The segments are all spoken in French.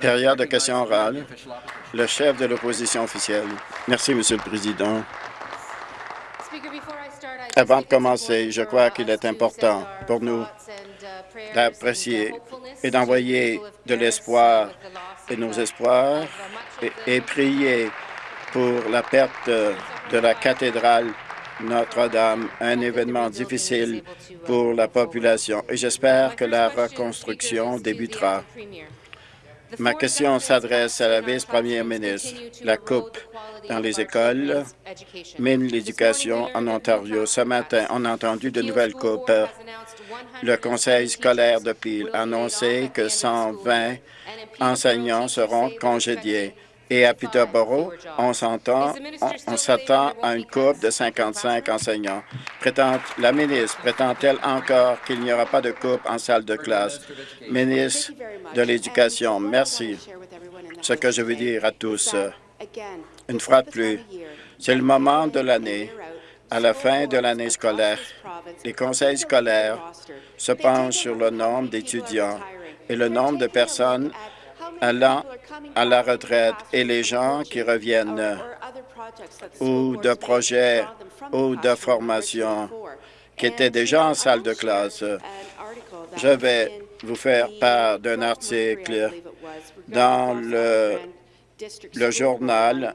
Période de questions orales. Le chef de l'opposition officielle. Merci, Monsieur le Président. Avant de commencer, je crois qu'il est important pour nous d'apprécier et d'envoyer de l'espoir et nos espoirs et, prier pour la perte de la cathédrale notre-Dame, un événement difficile pour la population et j'espère que la reconstruction débutera. Ma question s'adresse à la vice-première ministre. La coupe dans les écoles mine l'éducation en Ontario. Ce matin, on a entendu de nouvelles coupes. Le conseil scolaire de Peel a annoncé que 120 enseignants seront congédiés. Et à Peterborough, on s'attend à une coupe de 55 enseignants. Prétend, la ministre prétend-elle encore qu'il n'y aura pas de coupe en salle de classe? Ministre de l'Éducation, merci. Ce que je veux dire à tous, une fois de plus, c'est le moment de l'année, à la fin de l'année scolaire. Les conseils scolaires se penchent sur le nombre d'étudiants et le nombre de personnes allant à la retraite et les gens qui reviennent ou de projets ou de formation qui étaient déjà en salle de classe. Je vais vous faire part d'un article dans le, le journal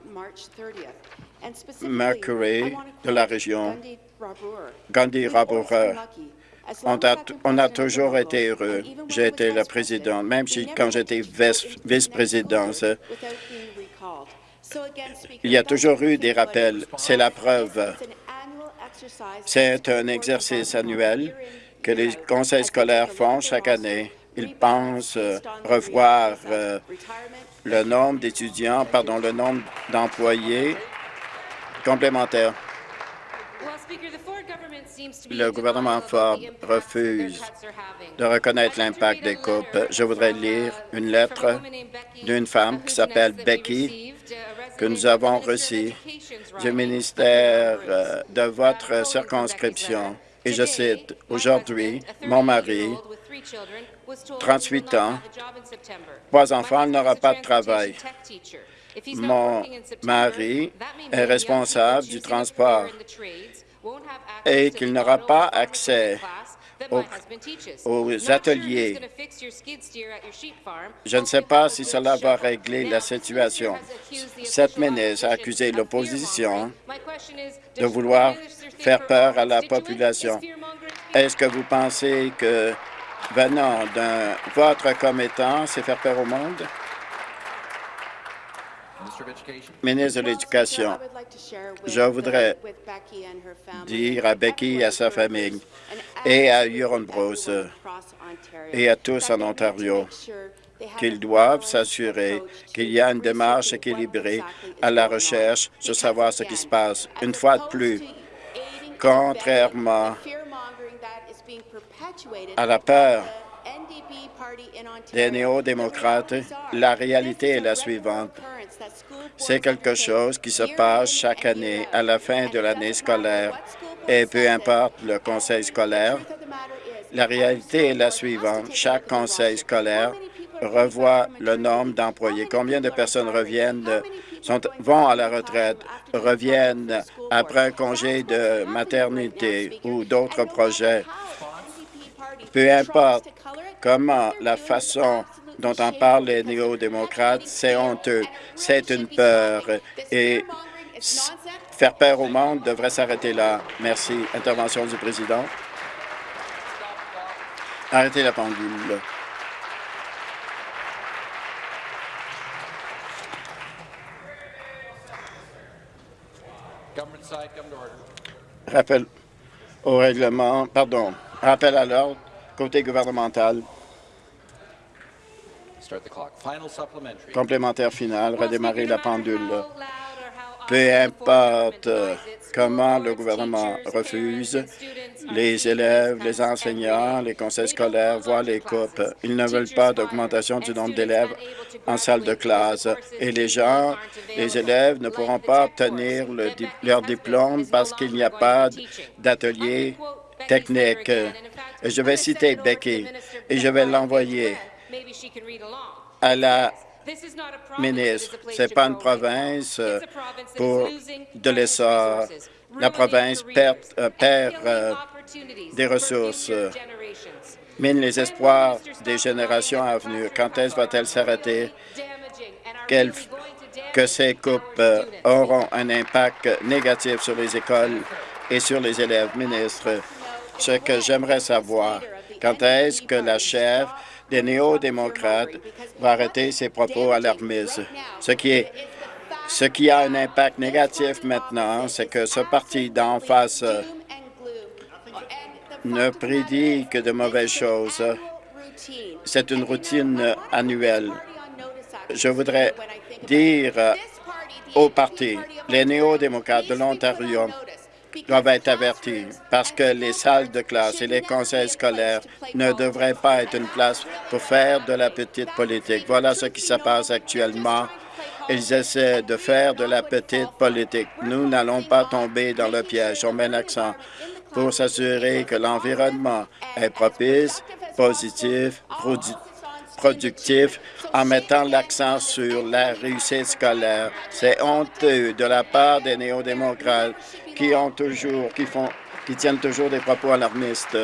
Mercury de la région Gandhi Raboureur on a, toujours été heureux. J'ai été le président, même quand j'étais vice-présidente. Il y a toujours eu des rappels. C'est la preuve. C'est un exercice annuel que les conseils scolaires font chaque année. Ils pensent revoir euh, le nombre d'étudiants, pardon, le nombre d'employés complémentaires. Le gouvernement Ford refuse de reconnaître l'impact des coupes. Je voudrais lire une lettre d'une femme qui s'appelle Becky que nous avons reçue du ministère euh, de votre circonscription. Et je cite, « Aujourd'hui, mon mari, 38 ans, trois enfants, n'aura pas de travail. Mon mari est responsable du transport et qu'il n'aura pas accès aux, ateliers. Je ne sais pas si cela va régler la situation. Cette ministre a accusé l'opposition de vouloir faire peur à la population. Est-ce que vous pensez que venant d'un votre commettant, c'est faire peur au monde? Ministre de l'Éducation, je voudrais dire à Becky et à sa famille et à Huron Bros et à tous en Ontario qu'ils doivent s'assurer qu'il y a une démarche équilibrée à la recherche de savoir ce qui se passe. Une fois de plus, contrairement à la peur des néo-démocrates, la réalité est la suivante. C'est quelque chose qui se passe chaque année à la fin de l'année scolaire. Et peu importe le conseil scolaire, la réalité est la suivante. Chaque conseil scolaire revoit le nombre d'employés. Combien de personnes reviennent, vont à la retraite, reviennent après un congé de maternité ou d'autres projets. Peu importe comment la façon dont en parlent les néo-démocrates, c'est honteux, c'est une peur. Et faire peur au monde devrait s'arrêter là. Merci. Intervention du président. Arrêtez la pendule. Rappel au règlement, pardon, rappel à l'ordre, côté gouvernemental. Complémentaire final, redémarrer la pendule. Peu importe comment le gouvernement refuse, les élèves, les enseignants, les conseils scolaires voient les coupes. Ils ne veulent pas d'augmentation du nombre d'élèves en salle de classe. Et les gens, les élèves ne pourront pas obtenir leur diplôme parce qu'il n'y a pas d'atelier technique. Et je vais citer Becky et je vais l'envoyer à la ministre, ce n'est pas une province euh, pour de l'essor. La province perd, euh, perd euh, des ressources, mine les espoirs des générations à venir. Quand est-ce va-t-elle s'arrêter? Que ces coupes auront un impact négatif sur les écoles et sur les élèves. Ministre, ce que j'aimerais savoir, quand est-ce que la chef des néo-démocrates va arrêter ses propos alarmistes. Ce qui, est, ce qui a un impact négatif maintenant, c'est que ce parti d'en face ne prédit que de mauvaises choses. C'est une routine annuelle. Je voudrais dire au parti, les néo-démocrates de l'Ontario doivent être avertis parce que les salles de classe et les conseils scolaires ne devraient pas être une place pour faire de la petite politique. Voilà ce qui se passe actuellement. Ils essaient de faire de la petite politique. Nous n'allons pas tomber dans le piège. On met l'accent pour s'assurer que l'environnement est propice, positif, productif en mettant l'accent sur la réussite scolaire. C'est honteux de la part des néo-démocrates qui ont toujours, qui font, qui tiennent toujours des propos alarmistes.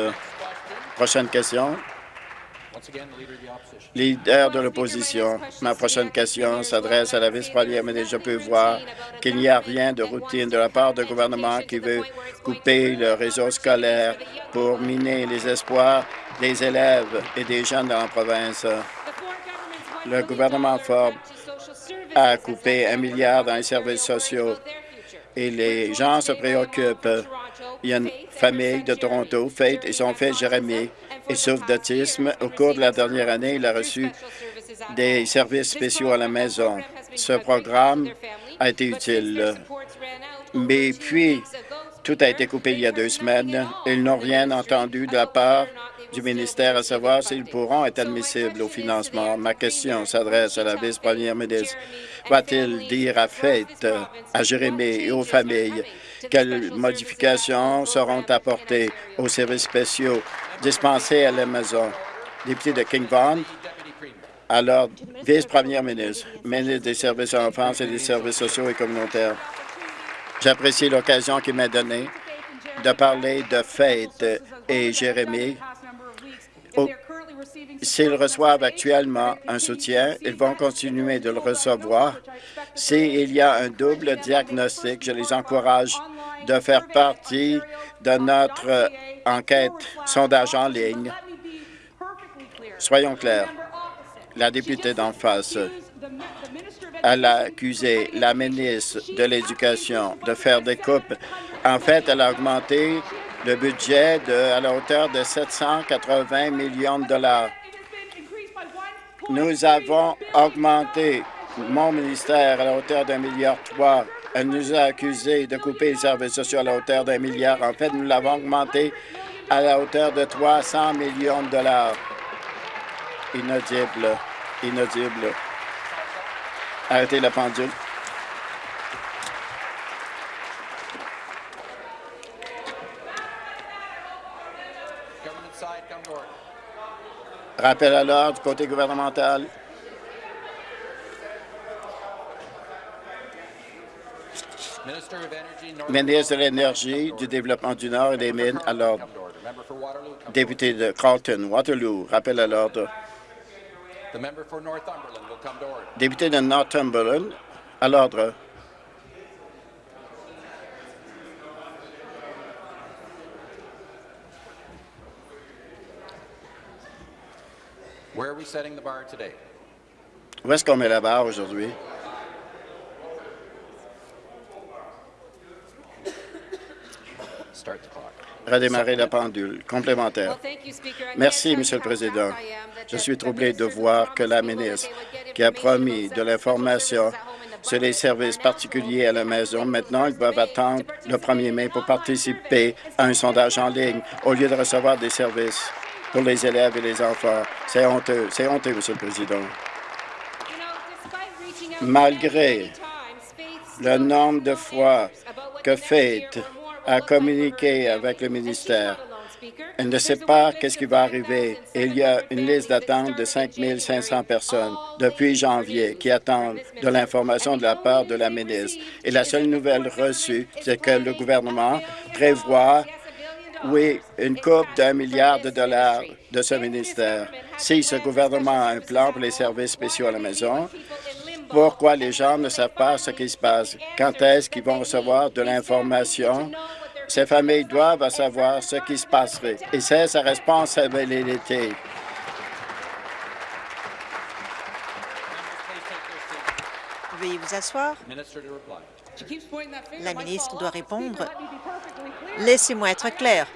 Prochaine question. Leader de l'opposition, ma prochaine question s'adresse à la vice-première ministre. Je peux voir qu'il n'y a rien de routine de la part du gouvernement qui veut couper le réseau scolaire pour miner les espoirs des élèves et des jeunes dans la province. Le gouvernement Ford a coupé un milliard dans les services sociaux et les gens se préoccupent. Il y a une famille de Toronto, Faith et son fils Jérémy. Il souffre d'autisme. Au cours de la dernière année, il a reçu des services spéciaux à la maison. Ce programme a été utile. Mais puis, tout a été coupé il y a deux semaines. Ils n'ont rien entendu de la part du ministère à savoir s'ils pourront être admissibles au financement. Ma question s'adresse à la vice-première ministre. Va-t-il dire à Fête, à Jérémy et aux familles quelles modifications seront apportées aux services spéciaux dispensés à la maison? Député de King Vaughan, alors vice-première ministre, ministre des services à l'enfance et des services sociaux et communautaires. J'apprécie l'occasion qui m'est donnée de parler de Fête et Jérémy S'ils reçoivent actuellement un soutien, ils vont continuer de le recevoir. S'il y a un double diagnostic, je les encourage de faire partie de notre enquête sondage en ligne. Soyons clairs, la députée d'en face, elle a accusé la ministre de l'Éducation de faire des coupes. En fait, elle a augmenté le budget à la hauteur de 780 millions de dollars. Nous avons augmenté mon ministère à la hauteur d'un milliard trois. Elle nous a accusés de couper les services sociaux à la hauteur d'un milliard. En fait, nous l'avons augmenté à la hauteur de 300 millions de dollars. Inaudible. Inaudible. Arrêtez la pendule. Rappel à l'ordre du côté gouvernemental. Ministre de l'Énergie, du Développement du Nord et des Mines, à l'ordre. Député de Carlton, Waterloo, rappel à l'ordre. Député de Northumberland, à l'ordre. Où est-ce qu'on met la barre aujourd'hui? Redémarrer la pendule. Complémentaire. Merci, Monsieur le Président. Je suis troublé de voir que la ministre, qui a promis de l'information sur les services particuliers à la maison, maintenant, ils doivent attendre le 1er mai pour participer à un sondage en ligne au lieu de recevoir des services pour les élèves et les enfants. C'est honteux. C'est honteux, Monsieur le Président. Malgré le nombre de fois que Fate a communiqué avec le ministère Elle ne sait pas qu'est-ce qui va arriver. Il y a une liste d'attente de 5 500 personnes depuis janvier qui attendent de l'information de la part de la ministre. Et la seule nouvelle reçue, c'est que le gouvernement prévoit, oui, une coupe d'un milliard de dollars de ce ministère. Si ce gouvernement a un plan pour les services spéciaux à la maison, pourquoi les gens ne savent pas ce qui se passe? Quand est-ce qu'ils vont recevoir de l'information? Ces familles doivent savoir ce qui se passerait et c'est sa responsabilité. Veuillez vous asseoir. La ministre doit répondre. Laissez-moi être clair.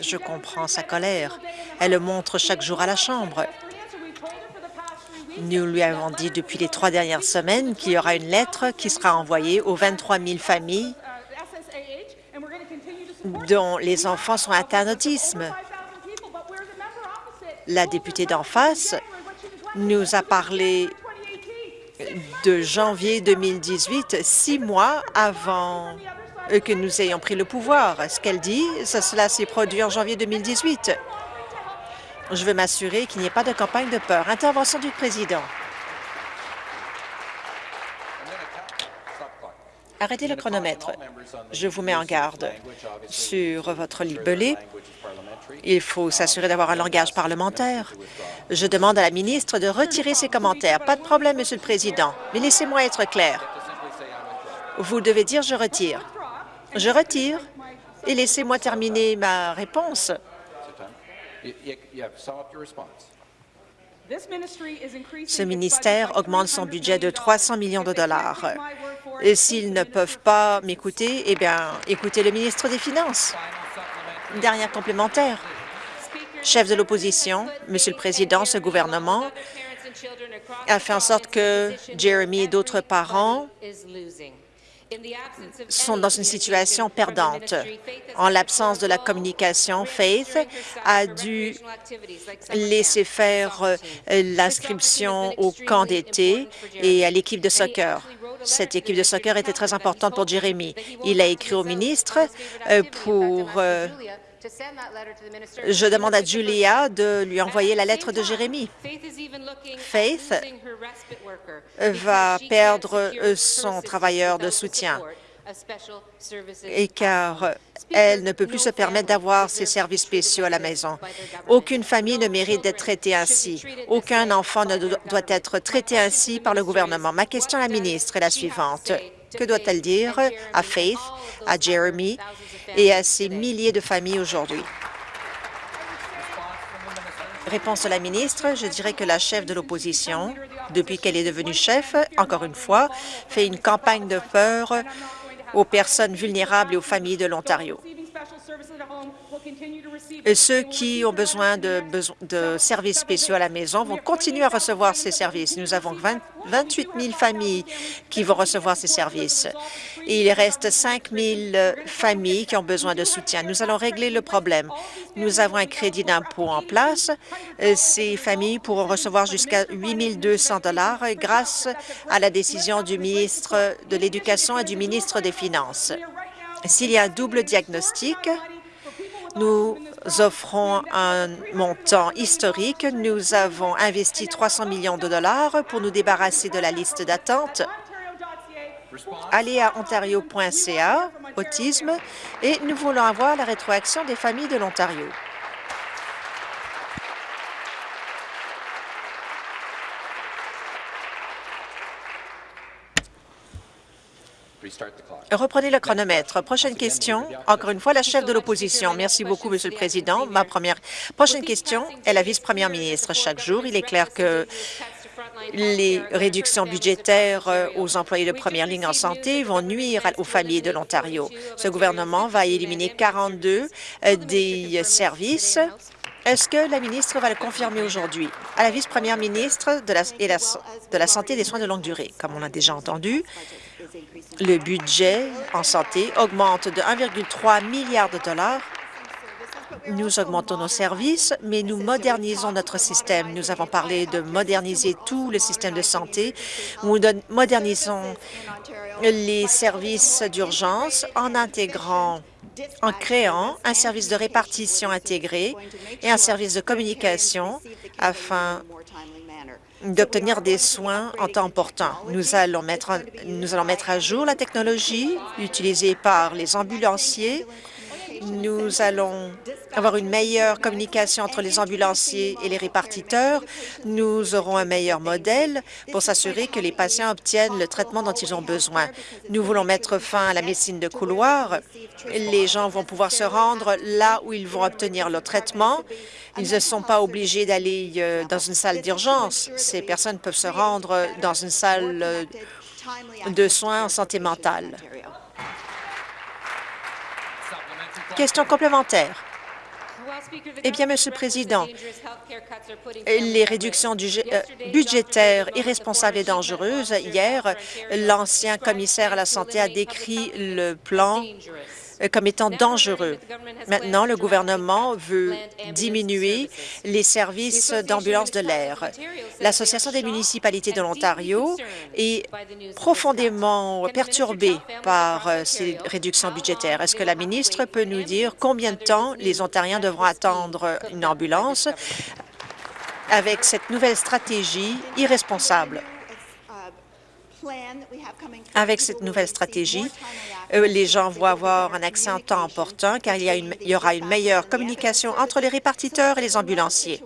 Je comprends sa colère. Elle le montre chaque jour à la Chambre. Nous lui avons dit depuis les trois dernières semaines qu'il y aura une lettre qui sera envoyée aux 23 000 familles dont les enfants sont atteints d'autisme. La députée d'en face nous a parlé de janvier 2018, six mois avant que nous ayons pris le pouvoir. Ce qu'elle dit, cela s'est produit en janvier 2018. Je veux m'assurer qu'il n'y ait pas de campagne de peur. Intervention du président. Arrêtez le chronomètre. Je vous mets en garde sur votre libellé. Il faut s'assurer d'avoir un langage parlementaire. Je demande à la ministre de retirer ses commentaires. Pas de problème, Monsieur le Président, mais laissez-moi être clair. Vous devez dire « je retire ». Je retire et laissez-moi terminer ma réponse. Ce ministère augmente son budget de 300 millions de dollars. Et s'ils ne peuvent pas m'écouter, eh bien, écoutez le ministre des Finances. Une dernière complémentaire. Chef de l'opposition, Monsieur le Président, ce gouvernement a fait en sorte que Jeremy et d'autres parents sont dans une situation perdante. En l'absence de la communication, Faith a dû laisser faire euh, l'inscription au camp d'été et à l'équipe de soccer. Cette équipe de soccer était très importante pour Jérémy. Il a écrit au ministre euh, pour euh, je demande à Julia de lui envoyer la lettre de Jérémy. Faith va perdre son travailleur de soutien et car elle ne peut plus se permettre d'avoir ses services spéciaux à la maison. Aucune famille ne mérite d'être traitée ainsi. Aucun enfant ne doit être traité ainsi par le gouvernement. Ma question à la ministre est la suivante. Que doit-elle dire à Faith, à Jeremy et à ces milliers de familles aujourd'hui? Réponse de la ministre, je dirais que la chef de l'opposition, depuis qu'elle est devenue chef, encore une fois, fait une campagne de peur aux personnes vulnérables et aux familles de l'Ontario. Et ceux qui ont besoin de, de, services spéciaux à la maison vont continuer à recevoir ces services. Nous avons 28 000 familles qui vont recevoir ces services. Et il reste 5 000 familles qui ont besoin de soutien. Nous allons régler le problème. Nous avons un crédit d'impôt en place. Ces familles pourront recevoir jusqu'à 8 200 grâce à la décision du ministre de l'Éducation et du ministre des Finances. S'il y a un double diagnostic, nous offrons un montant historique. Nous avons investi 300 millions de dollars pour nous débarrasser de la liste d'attente. Allez à ontario.ca, autisme, et nous voulons avoir la rétroaction des familles de l'Ontario. Reprenez le chronomètre. Prochaine question. Encore une fois, la chef de l'opposition. Merci beaucoup, Monsieur le Président. Ma première prochaine question est la vice-première ministre. Chaque jour, il est clair que les réductions budgétaires euh, aux employés de première ligne en santé vont nuire aux familles de l'Ontario. Ce gouvernement va éliminer 42 euh, des services est-ce que la ministre va le confirmer aujourd'hui? À la vice-première ministre de la, de la Santé et des soins de longue durée, comme on l'a déjà entendu, le budget en santé augmente de 1,3 milliard de dollars Nous augmentons nos services, mais nous modernisons notre système. Nous avons parlé de moderniser tout le système de santé. Nous modernisons les services d'urgence en intégrant en créant un service de répartition intégré et un service de communication afin d'obtenir des soins en temps important. Nous allons, mettre, nous allons mettre à jour la technologie utilisée par les ambulanciers nous allons avoir une meilleure communication entre les ambulanciers et les répartiteurs. Nous aurons un meilleur modèle pour s'assurer que les patients obtiennent le traitement dont ils ont besoin. Nous voulons mettre fin à la médecine de couloir. Les gens vont pouvoir se rendre là où ils vont obtenir leur traitement. Ils ne sont pas obligés d'aller euh, dans une salle d'urgence. Ces personnes peuvent se rendre dans une salle euh, de soins en santé mentale. Question complémentaire. Eh bien, Monsieur le Président, les réductions euh, budgétaires irresponsables et dangereuses, hier, l'ancien commissaire à la santé a décrit le plan comme étant dangereux. Maintenant, le gouvernement veut diminuer les services d'ambulance de l'air. L'Association des municipalités de l'Ontario est profondément perturbée par euh, ces réductions budgétaires. Est-ce que la ministre peut nous dire combien de temps les Ontariens devront attendre une ambulance avec cette nouvelle stratégie irresponsable? Avec cette nouvelle stratégie, euh, les gens vont avoir un accès en temps important car il y, aura une meilleure communication entre les répartiteurs et les ambulanciers.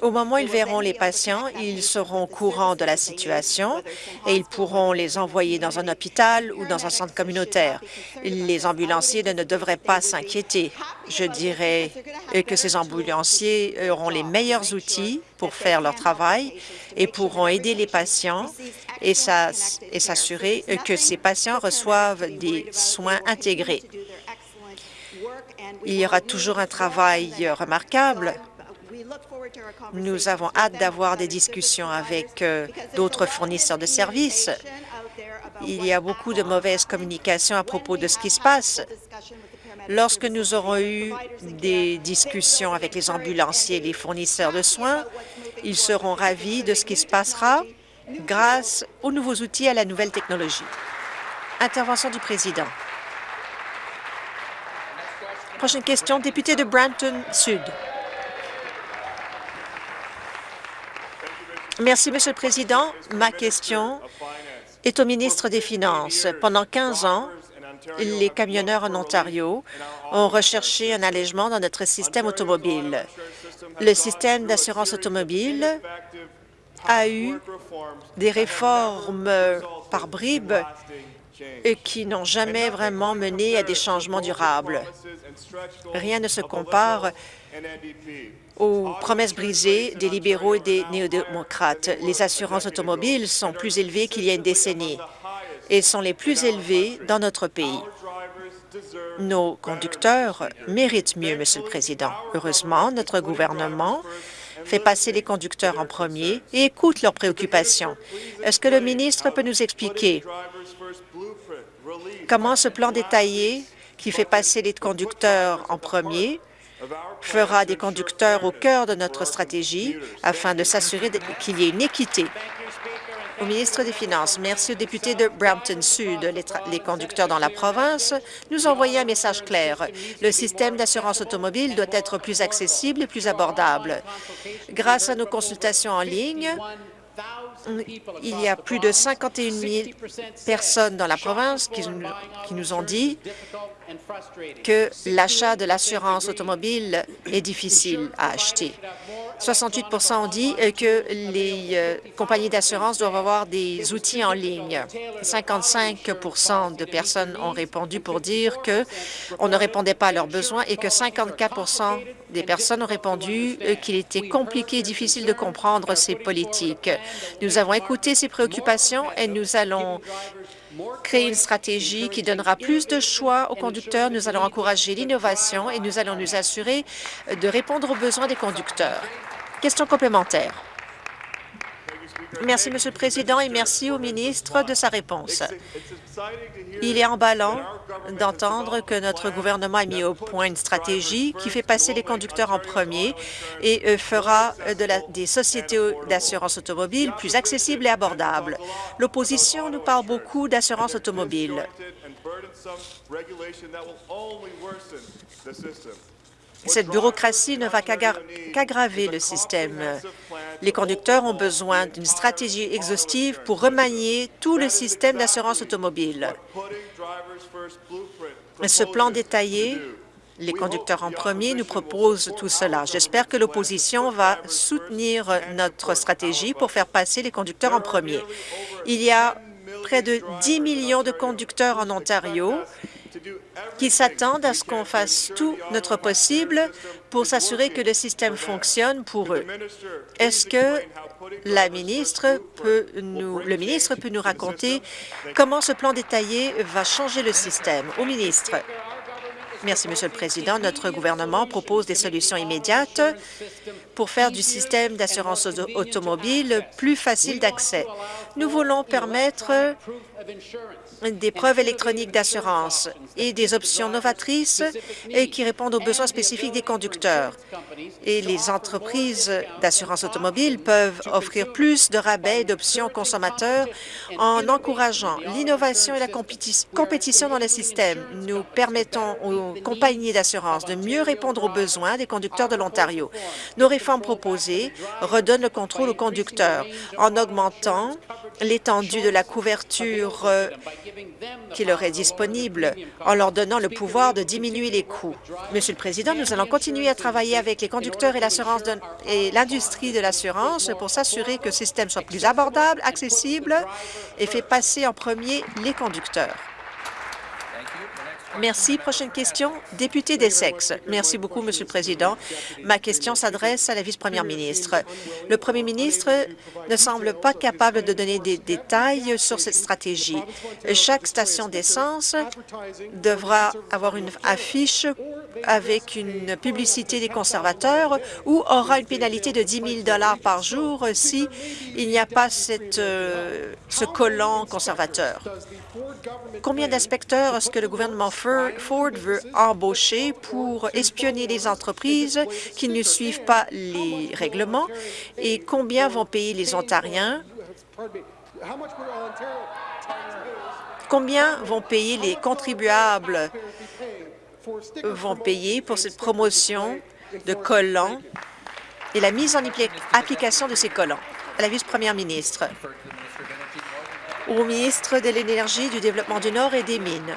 Au moment où ils verront les patients, ils seront au courant de la situation et ils pourront les envoyer dans un hôpital ou dans un centre communautaire. Les ambulanciers ne devraient pas s'inquiéter. Je dirais que ces ambulanciers auront les meilleurs outils pour faire leur travail et pourront aider les patients et s'assurer que ces patients reçoivent des soins intégrés. Il y aura toujours un travail remarquable nous avons hâte d'avoir des discussions avec euh, d'autres fournisseurs de services. Il y a beaucoup de mauvaise communication à propos de ce qui se passe. Lorsque nous aurons eu des discussions avec les ambulanciers et les fournisseurs de soins, ils seront ravis de ce qui se passera grâce aux nouveaux outils et à la nouvelle technologie. Intervention du président. Prochaine question, député de Brampton Sud. Merci, Monsieur le Président. Ma question est au ministre des Finances. Pendant 15 ans, les camionneurs en Ontario ont recherché un allègement dans notre système automobile. Le système d'assurance automobile a eu des réformes par bribes qui n'ont jamais vraiment mené à des changements durables. Rien ne se compare aux promesses brisées des libéraux et des néo-démocrates. Les assurances automobiles sont plus élevées qu'il y a une décennie et sont les plus élevées dans notre pays. Nos conducteurs méritent mieux, Monsieur le Président. Heureusement, notre gouvernement fait passer les conducteurs en premier et écoute leurs préoccupations. Est-ce que le ministre peut nous expliquer comment ce plan détaillé qui fait passer les conducteurs en premier fera des conducteurs au cœur de notre stratégie afin de s'assurer qu'il y ait une équité? Au ministre des Finances, merci aux députés de Brampton Sud. Les, conducteurs dans la province nous ont envoyé un message clair. Le système d'assurance automobile doit être plus accessible et plus abordable. Grâce à nos consultations en ligne, il y a plus de 51 000 personnes dans la province qui, nous ont dit que l'achat de l'assurance automobile est difficile à acheter. 68 ont dit que les euh, compagnies d'assurance doivent avoir des outils en ligne. 55 de personnes ont répondu pour dire qu'on ne répondait pas à leurs besoins et que 54 des personnes ont répondu qu'il était compliqué et difficile de comprendre ces politiques. Nous avons écouté ces préoccupations et nous allons créer une stratégie qui donnera plus de choix aux conducteurs. Nous allons encourager l'innovation et nous allons nous assurer de répondre aux besoins des conducteurs. Question complémentaire. Merci, Monsieur le Président, et merci au ministre de sa réponse. Il est emballant d'entendre que notre gouvernement a mis au point une stratégie qui fait passer les conducteurs en premier et euh, fera des sociétés d'assurance automobile plus accessibles et abordables. L'opposition nous parle beaucoup d'assurance automobile. Cette bureaucratie ne va qu'aggraver le système. Les conducteurs ont besoin d'une stratégie exhaustive pour remanier tout le système d'assurance automobile. Ce plan détaillé les conducteurs en premier nous propose tout cela. J'espère que l'opposition va soutenir notre stratégie pour faire passer les conducteurs en premier. Il y a près de 10 millions de conducteurs en Ontario qui s'attendent à ce qu'on fasse tout notre possible pour s'assurer que le système fonctionne pour eux. Est-ce que la ministre peut nous, le ministre peut nous raconter comment ce plan détaillé va changer le système? Au ministre. Merci, Monsieur le Président. Notre gouvernement propose des solutions immédiates pour faire du système d'assurance automobile plus facile d'accès. Nous voulons permettre des preuves électroniques d'assurance et des options novatrices qui répondent aux besoins spécifiques des conducteurs. Et les entreprises d'assurance automobile peuvent offrir plus de rabais et d'options consommateurs en encourageant l'innovation et la compétition dans le système. Nous permettons aux compagnies d'assurance de mieux répondre aux besoins des conducteurs de l'Ontario. Nos réformes proposées redonnent le contrôle aux conducteurs en augmentant l'étendue de la couverture euh, qui leur est disponible en leur donnant le pouvoir de diminuer les coûts. Monsieur le Président, nous allons continuer à travailler avec les conducteurs et l'industrie de l'assurance pour s'assurer que le système soit plus abordable, accessible et fait passer en premier les conducteurs. Merci. Prochaine question, député d'Essex. Merci beaucoup, Monsieur le Président. Ma question s'adresse à la vice-première ministre. Le premier ministre ne semble pas capable de donner des détails sur cette stratégie. Chaque station d'essence devra avoir une affiche avec une publicité des conservateurs ou aura une pénalité de 10 000 par jour si il n'y a pas euh, ce collant conservateur. Combien d'inspecteurs est-ce que le gouvernement Ford veut embaucher pour espionner les entreprises qui ne suivent pas les règlements et combien vont payer les Ontariens? Combien vont payer les contribuables? Vont payer pour cette promotion de collants et la mise en application de ces collants? À la vice-première ministre au ministre de l'Énergie, du Développement du Nord et des Mines.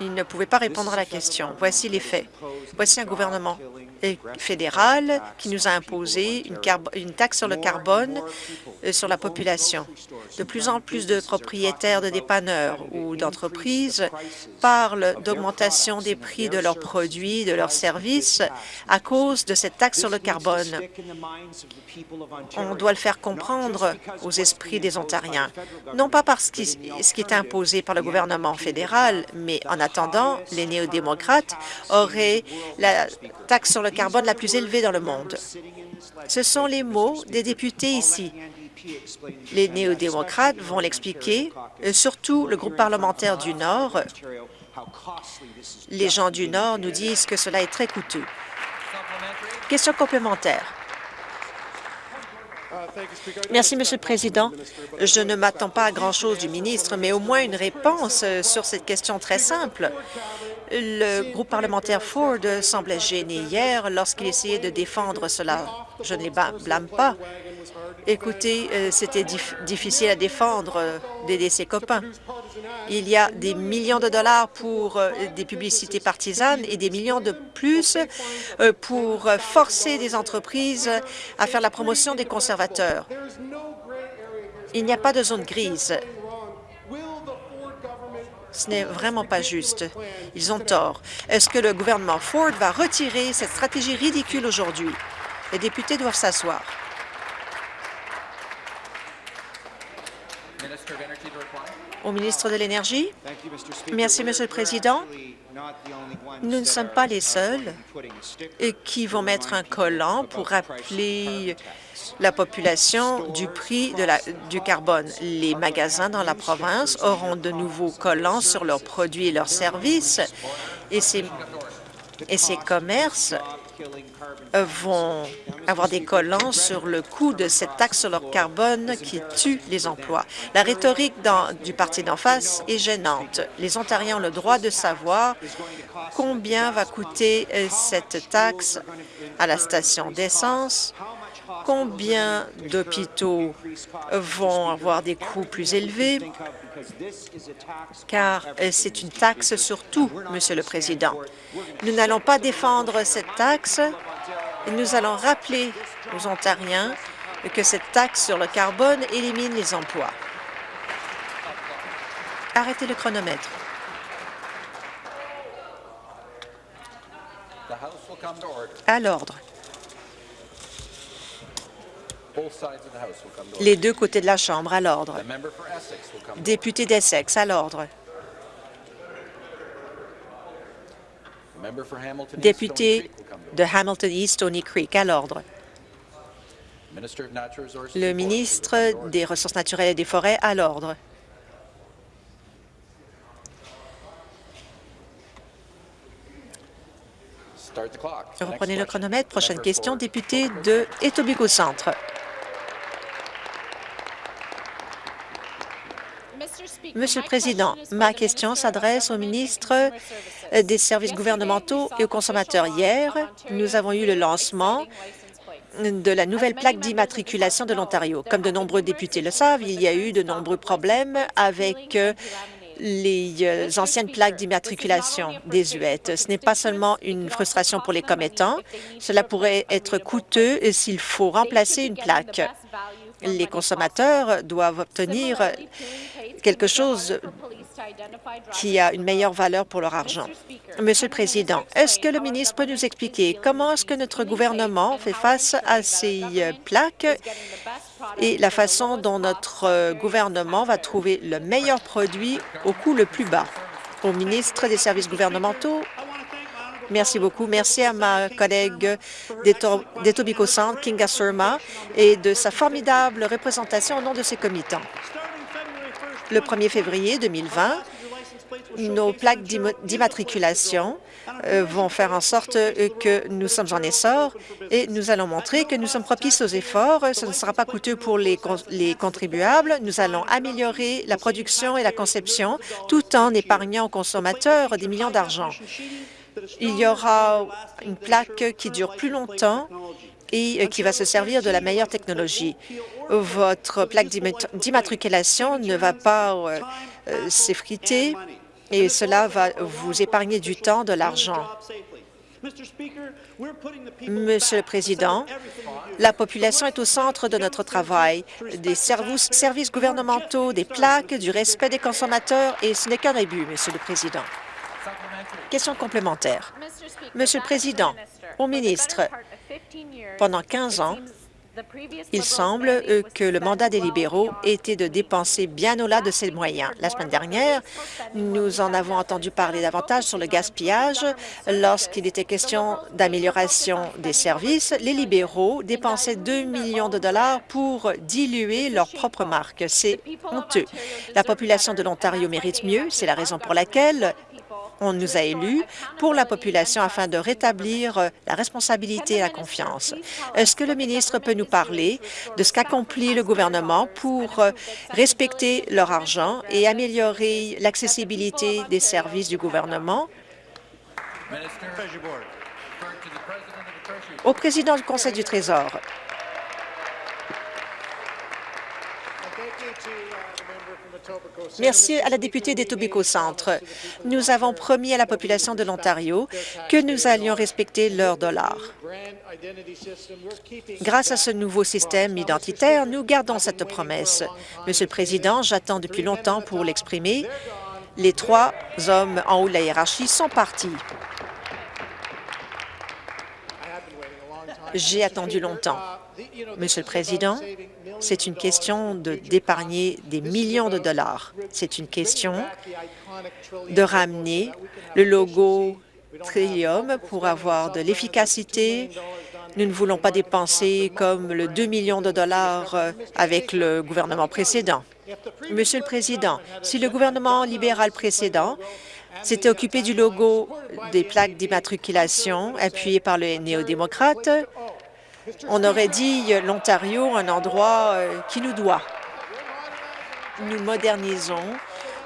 Il ne pouvait pas répondre à la question. Voici les faits. Voici un gouvernement fédéral qui nous a imposé une, taxe sur le carbone euh, sur la population. De plus en plus de propriétaires de dépanneurs ou d'entreprises parlent d'augmentation des prix de leurs produits, de leurs services à cause de cette taxe sur le carbone. On doit le faire comprendre aux esprits des Ontariens, non pas parce que ce qui est imposé par le gouvernement fédéral, mais en attendant, les néo-démocrates auraient la taxe sur le carbone la plus élevée dans le monde. Ce sont les mots des députés ici. Les néo-démocrates vont l'expliquer, euh, surtout le groupe parlementaire du Nord. Les gens du Nord nous disent que cela est très coûteux. Question complémentaire. Merci, Monsieur le Président. Je ne m'attends pas à grand-chose du ministre, mais au moins une réponse euh, sur cette question très simple. Le groupe parlementaire Ford semblait gêné hier lorsqu'il essayait de défendre cela. Je ne les blâme pas. Écoutez, euh, c'était difficile à défendre euh, d'aider ses copains. Il y a des millions de dollars pour euh, des publicités partisanes et des millions de plus pour forcer des entreprises à faire la promotion des conservateurs. Il n'y a pas de zone grise. Ce n'est vraiment pas juste. Ils ont tort. Est-ce que le gouvernement Ford va retirer cette stratégie ridicule aujourd'hui? Les députés doivent s'asseoir. Au ministre de l'Énergie? Merci, Monsieur le Président. Nous ne sommes pas les seuls qui vont mettre un collant pour rappeler la population du prix de la, du carbone. Les magasins dans la province auront de nouveaux collants sur leurs produits et leurs services et ces, et ces commerces vont avoir des collants sur le coût de cette taxe sur le carbone qui tue les emplois. La rhétorique du parti d'en face est gênante. Les Ontariens ont le droit de savoir combien va coûter euh, cette taxe à la station d'essence, combien d'hôpitaux vont avoir des coûts plus élevés, car euh, c'est une taxe sur tout, Monsieur le Président. Nous n'allons pas défendre cette taxe nous allons rappeler aux Ontariens que cette taxe sur le carbone élimine les emplois. Arrêtez le chronomètre. À l'ordre. Les deux côtés de la Chambre, à l'ordre. Député d'Essex, à l'ordre. Député de Hamilton East Stony Creek, à l'ordre. Le ministre des Ressources naturelles et des Forêts, à l'ordre. Reprenez le chronomètre. Prochaine question, député de Etobicoke Centre. Monsieur le Président, ma question s'adresse au ministre des Services gouvernementaux et aux consommateurs. Hier, nous avons eu le lancement de la nouvelle plaque d'immatriculation de l'Ontario. Comme de nombreux députés le savent, il y a eu de nombreux problèmes avec les euh, anciennes plaques d'immatriculation désuètes. Ce n'est pas seulement une frustration pour les commettants, cela pourrait être coûteux s'il faut remplacer une plaque. Les consommateurs doivent obtenir quelque chose qui a une meilleure valeur pour leur argent. Monsieur le Président, est-ce que le ministre peut nous expliquer comment est-ce que notre gouvernement fait face à ces euh, plaques et la façon dont notre euh, gouvernement va trouver le meilleur produit au coût le plus bas? Au ministre des Services gouvernementaux, Merci beaucoup. Merci à ma collègue d'Etobicoke Centre, Kinga Surma, et de sa formidable représentation au nom de ses comitants. Le 1er février 2020, nos plaques d'immatriculation euh, vont faire en sorte euh, que nous sommes en essor et nous allons montrer que nous sommes propices aux efforts. Ce ne sera pas coûteux pour les, les contribuables. Nous allons améliorer la production et la conception tout en épargnant aux consommateurs des millions d'argent. Il y aura une plaque qui dure plus longtemps et qui va se servir de la meilleure technologie. Votre plaque d'immatriculation ne va pas euh, s'effriter et cela va vous épargner du temps, de l'argent. Monsieur le Président, la population est au centre de notre travail, des services, services gouvernementaux, des plaques, du respect des consommateurs, et ce n'est qu'un début, Monsieur le Président. Question complémentaire. Monsieur le Président, au ministre, pendant 15 ans, il semble que le mandat des libéraux était de dépenser bien au-delà de ses moyens. La semaine dernière, nous en avons entendu parler davantage sur le gaspillage. Lorsqu'il était question d'amélioration des services, les libéraux dépensaient 2 millions de dollars pour diluer leur propre marque. C'est honteux. La population de l'Ontario mérite mieux. C'est la raison pour laquelle on nous a élus pour la population afin de rétablir euh, la responsabilité et la confiance. Est-ce que le ministre peut nous parler de ce qu'accomplit le gouvernement pour euh, respecter leur argent et améliorer l'accessibilité des services du gouvernement? Au président du Conseil du Trésor. Merci à la députée d'Etobicoke Centre. Nous avons promis à la population de l'Ontario que nous allions respecter leur dollar. Grâce à ce nouveau système identitaire, nous gardons cette promesse. Monsieur le Président, j'attends depuis longtemps pour l'exprimer. Les trois hommes en haut de la hiérarchie sont partis. J'ai attendu longtemps. Monsieur le Président, c'est une question d'épargner des millions de dollars. C'est une question de ramener le logo Trillium pour avoir de l'efficacité. Nous ne voulons pas dépenser comme le 2 millions de dollars avec le gouvernement précédent. Monsieur le Président, si le gouvernement libéral précédent s'était occupé du logo des plaques d'immatriculation appuyées par les néo-démocrates, on aurait dit l'Ontario, un endroit euh, qui nous doit. Nous modernisons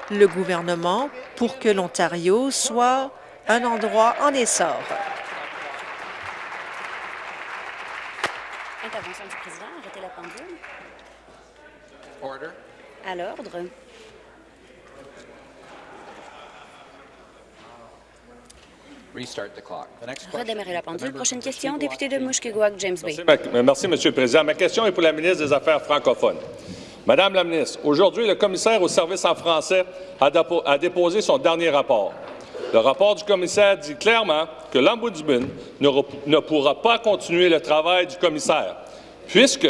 le gouvernement pour que l'Ontario soit un endroit en essor. Intervention du président. Arrêtez la pendule. À l'ordre. Redémarrer la pendule. Prochaine question, député de Mushkegowuk, James Bay. Merci, Monsieur le Président. Ma question est pour la ministre des Affaires francophones. Madame la ministre, aujourd'hui, le commissaire au service en français a, déposé son dernier rapport. Le rapport du commissaire dit clairement que l'Ombudsman ne pourra pas continuer le travail du commissaire, puisque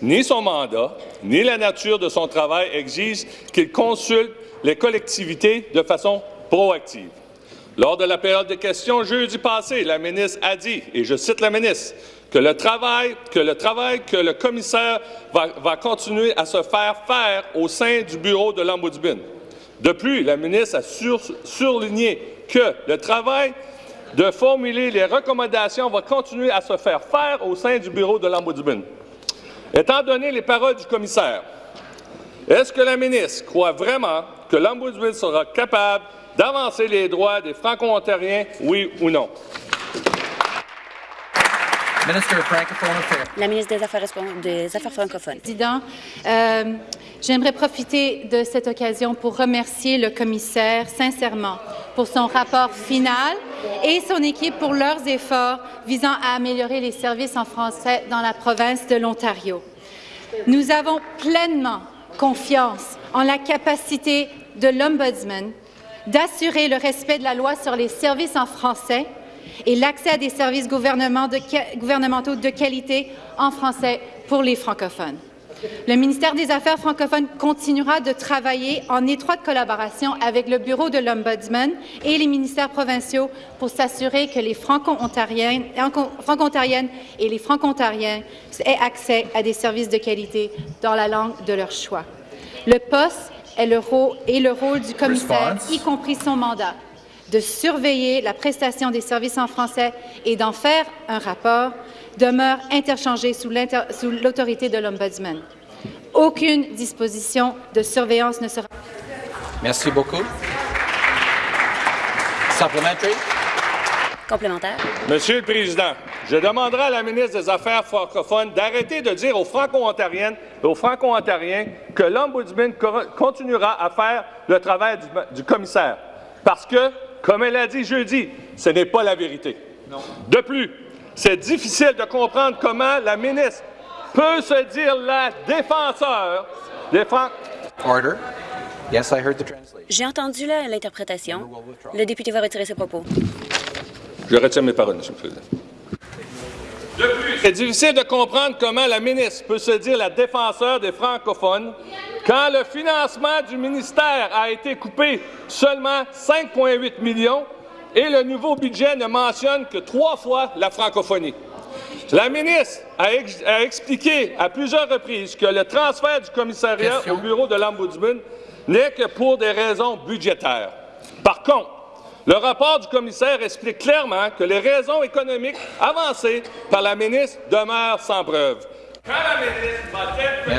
ni son mandat, ni la nature de son travail exigent qu'il consulte les collectivités de façon proactive. Lors de la période de questions jeudi passé, la ministre a dit, et je cite la ministre, que le travail que le, commissaire va, continuer à se faire faire au sein du bureau de l'Ombudsman. De plus, la ministre a surligné que le travail de formuler les recommandations va continuer à se faire faire au sein du bureau de l'Ombudsman. Étant donné les paroles du commissaire, est-ce que la ministre croit vraiment que l'Ombudsman sera capable d'avancer les droits des Franco-Ontariens, oui ou non? La ministre des Affaires, des Affaires francophones. Président, euh, j'aimerais profiter de cette occasion pour remercier le commissaire sincèrement pour son rapport final et son équipe pour leurs efforts visant à améliorer les services en français dans la province de l'Ontario. Nous avons pleinement confiance en la capacité de l'Ombudsman d'assurer le respect de la loi sur les services en français et l'accès à des services gouvernementaux de qualité en français pour les francophones. Le ministère des Affaires francophones continuera de travailler en étroite collaboration avec le Bureau de l'Ombudsman et les ministères provinciaux pour s'assurer que les franco-ontariennes et les franco-ontariens aient accès à des services de qualité dans la langue de leur choix. Le poste est le rôle, et le rôle du commissaire, y compris son mandat, de surveiller la prestation des services en français et d'en faire un rapport demeure interchangé sous l'autorité de l'Ombudsman. Aucune disposition de surveillance ne sera... Merci beaucoup. Supplementary. Complémentaire. Monsieur le Président, je demanderai à la ministre des Affaires francophones d'arrêter de dire aux Franco-Ontariennes et aux Franco-Ontariens que l'Ombudsman continuera à faire le travail du, commissaire. Parce que, comme elle a dit jeudi, ce n'est pas la vérité. De plus, c'est difficile de comprendre comment la ministre peut se dire la défenseur des Francs. Order. Yes, I heard the translation. J'ai entendu l'interprétation. Le député va retirer ses propos. Je retire mes paroles, Monsieur le Président. De plus, c'est difficile de comprendre comment la ministre peut se dire la défenseur des francophones quand le financement du ministère a été coupé seulement 5,8 millions et le nouveau budget ne mentionne que trois fois la francophonie. La ministre a, expliqué à plusieurs reprises que le transfert du commissariat au bureau de l'Ombudsman n'est que pour des raisons budgétaires. Par contre, le rapport du commissaire explique clairement que les raisons économiques avancées par la ministre demeurent sans preuve. Quand la ministre les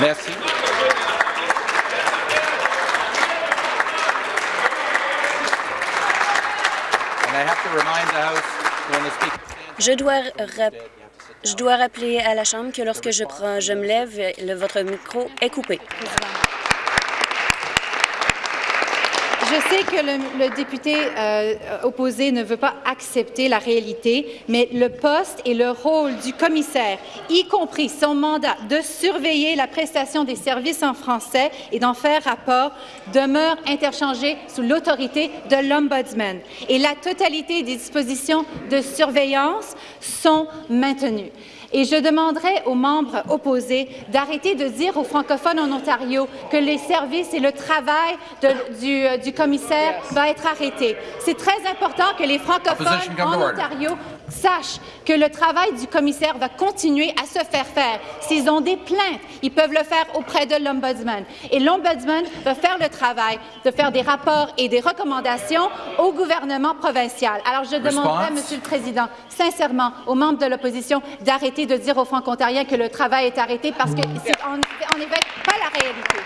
Merci. Je dois, je dois rappeler à la Chambre que lorsque je, prends, je me lève, le, votre micro est coupé. Je sais que le, député euh, opposé ne veut pas accepter la réalité, mais le poste et le rôle du commissaire, y compris son mandat de surveiller la prestation des services en français et d'en faire rapport, demeure interchangé sous l'autorité de l'Ombudsman. Et la totalité des dispositions de surveillance sont maintenues. Et je demanderai aux membres opposés d'arrêter de dire aux francophones en Ontario que les services et le travail de, du, euh, du, commissaire va être arrêté. C'est très important que les francophones en Ontario sachent que le travail du commissaire va continuer à se faire faire. S'ils ont des plaintes, ils peuvent le faire auprès de l'Ombudsman. Et l'Ombudsman va faire le travail de faire des rapports et des recommandations au gouvernement provincial. Alors, je demanderai, Monsieur le Président, sincèrement aux membres de l'opposition d'arrêter de dire aux Franco-Ontariens que le travail est arrêté parce que c'est en, en effet pas la réalité.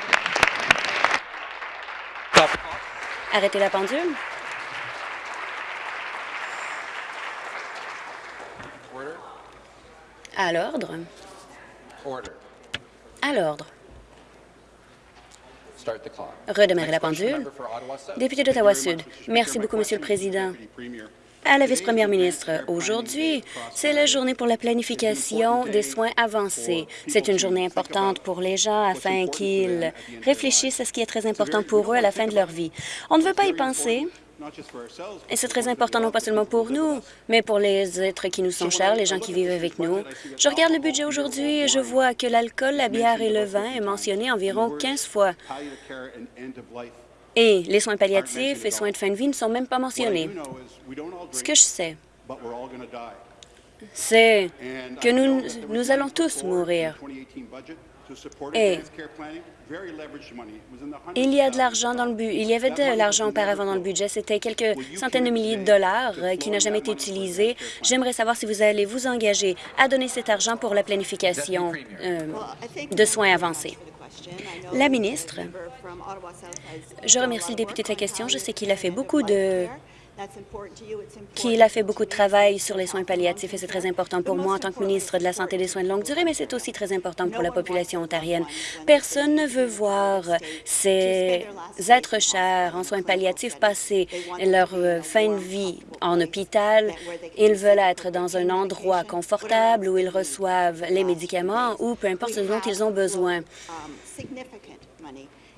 Arrêtez la pendule. À l'ordre. À l'ordre. Redémarrer la pendule. Député d'Ottawa-Sud. Merci beaucoup, Monsieur le Président. À la vice-première ministre, aujourd'hui, c'est la journée pour la planification des soins avancés. C'est une journée importante pour les gens afin qu'ils réfléchissent à ce qui est très important pour eux à la fin de leur vie. On ne veut pas y penser, et c'est très important non pas seulement pour nous, mais pour les êtres qui nous sont chers, les gens qui vivent avec nous. Je regarde le budget aujourd'hui et je vois que l'alcool, la bière et le vin est mentionné environ 15 fois. Et les soins palliatifs et soins de fin de vie ne sont même pas mentionnés. Ce que je sais, c'est que nous, nous allons tous mourir. Et il y a de l'argent dans le but. Il y avait de l'argent auparavant dans le budget. C'était quelques centaines de milliers de dollars euh, qui n'a jamais été utilisé. J'aimerais savoir si vous allez vous engager à donner cet argent pour la planification euh, de soins avancés. La ministre, je remercie le député de sa question. Je sais qu'il a fait beaucoup de qu'il a fait beaucoup de travail sur les soins palliatifs et c'est très important pour moi en tant que ministre de la Santé et des soins de longue durée, mais c'est aussi très important pour la population ontarienne. Personne ne veut voir ces êtres chers en soins palliatifs passer leur euh, fin de vie en hôpital. Ils veulent être dans un endroit confortable où ils reçoivent les médicaments ou peu importe ce dont ils ont besoin.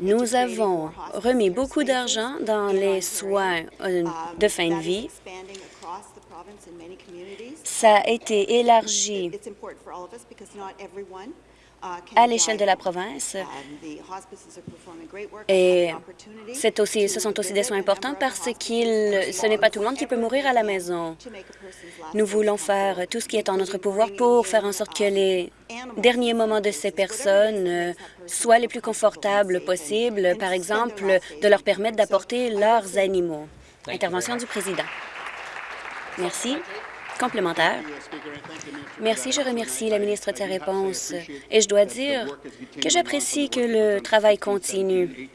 Nous avons remis beaucoup d'argent dans les soins euh, de fin de vie. Ça a été élargi à l'échelle de la province. Et c'est aussi, ce sont aussi des soins importants parce que ce n'est pas tout le monde qui peut mourir à la maison. Nous voulons faire tout ce qui est en notre pouvoir pour faire en sorte que les derniers moments de ces personnes euh, soient les plus confortables possibles, par exemple, de leur permettre d'apporter leurs animaux. Intervention du président. Merci. Complémentaire. Merci, je remercie la ministre de sa réponse. Et je dois dire que j'apprécie que le travail continue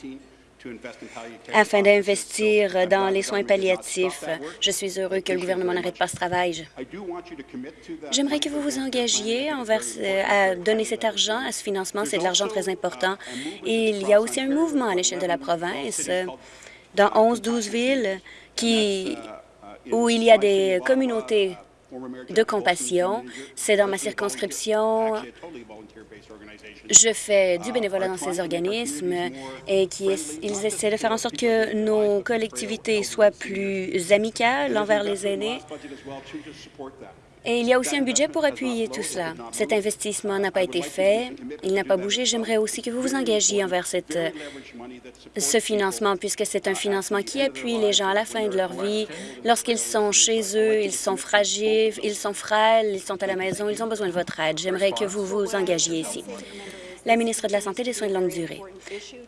afin d'investir dans les soins palliatifs. Je suis heureux que le gouvernement n'arrête pas ce travail. J'aimerais que vous vous engagiez à donner cet argent à ce financement. C'est de l'argent très important. Il y a aussi un mouvement à l'échelle de la province, dans 11-12 villes, qui, où il y a des communautés de compassion. C'est dans ma circonscription. Je fais du bénévolat dans ces organismes et qui ils essaient de faire en sorte que nos collectivités soient plus amicales envers les aînés et il y a aussi un budget pour appuyer tout cela. Cet investissement n'a pas été fait, il n'a pas bougé. J'aimerais aussi que vous vous engagiez envers ce financement, puisque c'est un financement qui appuie les gens à la fin de leur vie. Lorsqu'ils sont chez eux, ils sont fragiles, ils sont frêles, ils sont à la maison, ils ont besoin de votre aide. J'aimerais que vous vous engagiez ici la ministre de la Santé et des Soins de longue durée.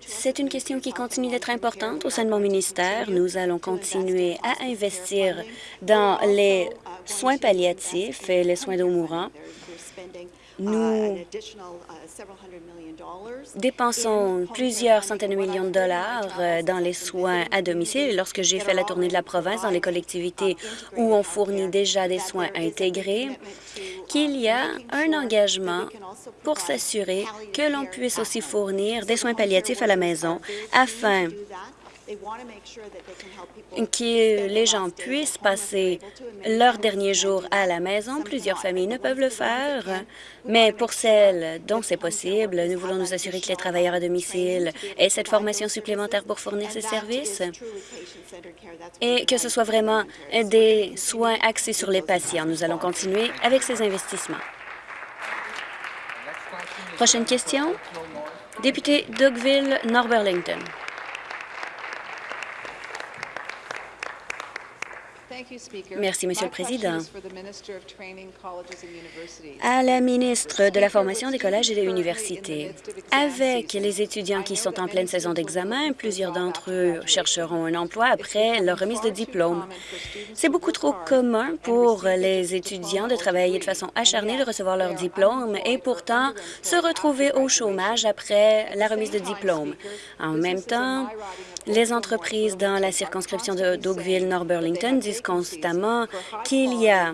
C'est une question qui continue d'être importante au sein de mon ministère. Nous allons continuer à investir dans les soins palliatifs et les soins d'eau mourants. Nous dépensons plusieurs centaines de millions de dollars euh, dans les soins à domicile. Lorsque j'ai fait la tournée de la province dans les collectivités où on fournit déjà des soins intégrés, qu'il y a un engagement pour s'assurer que l'on puisse aussi fournir des soins palliatifs à la maison afin que les gens puissent passer leurs derniers jours à la maison. Plusieurs familles ne peuvent le faire, mais pour celles dont c'est possible, nous voulons nous assurer que les travailleurs à domicile aient cette formation supplémentaire pour fournir ces services et que ce soit vraiment des soins axés sur les patients. Nous allons continuer avec ces investissements. Prochaine question. Député Dougville, North Burlington. Merci, Monsieur le Président. À la ministre de la Formation des collèges et des universités, avec les étudiants qui sont en pleine saison d'examen, plusieurs d'entre eux chercheront un emploi après leur remise de diplôme. C'est beaucoup trop commun pour les étudiants de travailler de façon acharnée, de recevoir leur diplôme et pourtant se retrouver au chômage après la remise de diplôme. En même temps, les entreprises dans la circonscription de Dougville-Nord Burlington disent constamment qu'il y a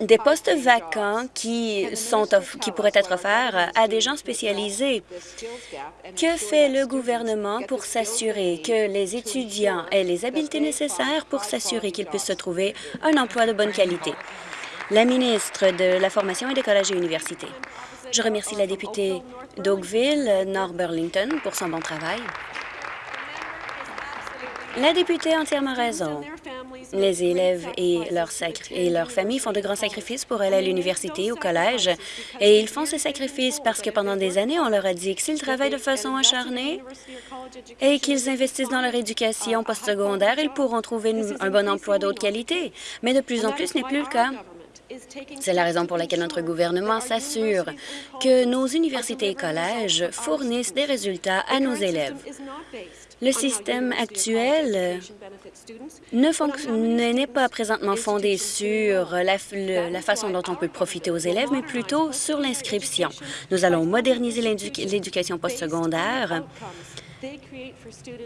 des postes vacants qui, sont qui pourraient être offerts à des gens spécialisés. Que fait le gouvernement pour s'assurer que les étudiants aient les habiletés nécessaires pour s'assurer qu'ils puissent se trouver un emploi de bonne qualité? La ministre de la Formation et des collèges et universités. Je remercie la députée d'Oakville, Nord Burlington, pour son bon travail. La députée a entièrement raison. Les élèves et leurs, familles font de grands sacrifices pour aller à l'université, au collège, et ils font ces sacrifices parce que pendant des années, on leur a dit que s'ils travaillent de façon acharnée et qu'ils investissent dans leur éducation postsecondaire, ils pourront trouver un bon emploi d'autre qualité. Mais de plus en plus, ce n'est plus le cas. C'est la raison pour laquelle notre gouvernement s'assure que nos universités et collèges fournissent des résultats à nos élèves. Le système actuel n'est pas présentement fondé sur la, la, façon dont on peut profiter aux élèves, mais plutôt sur l'inscription. Nous allons moderniser l'éducation postsecondaire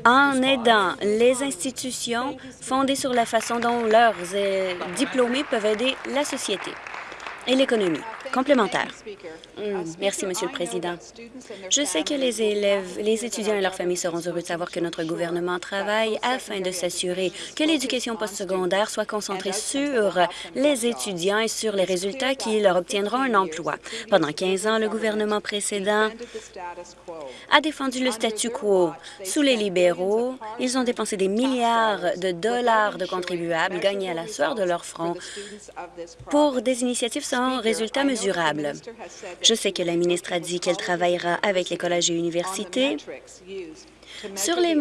en aidant les institutions fondées sur la façon dont leurs euh, diplômés peuvent aider la société et l'économie. Complémentaire. Hmm, merci, Monsieur le Président. Je sais que les élèves, les étudiants et leurs familles seront heureux de savoir que notre gouvernement travaille afin de s'assurer que l'éducation postsecondaire soit concentrée sur les étudiants et sur les résultats qui leur obtiendront un emploi. Pendant 15 ans, le gouvernement précédent a défendu le statu quo. Sous les libéraux, ils ont dépensé des milliards de dollars de contribuables gagnés à la sueur de leur front pour des initiatives sans résultats je sais que la ministre a dit qu'elle travaillera avec les collèges et universités sur les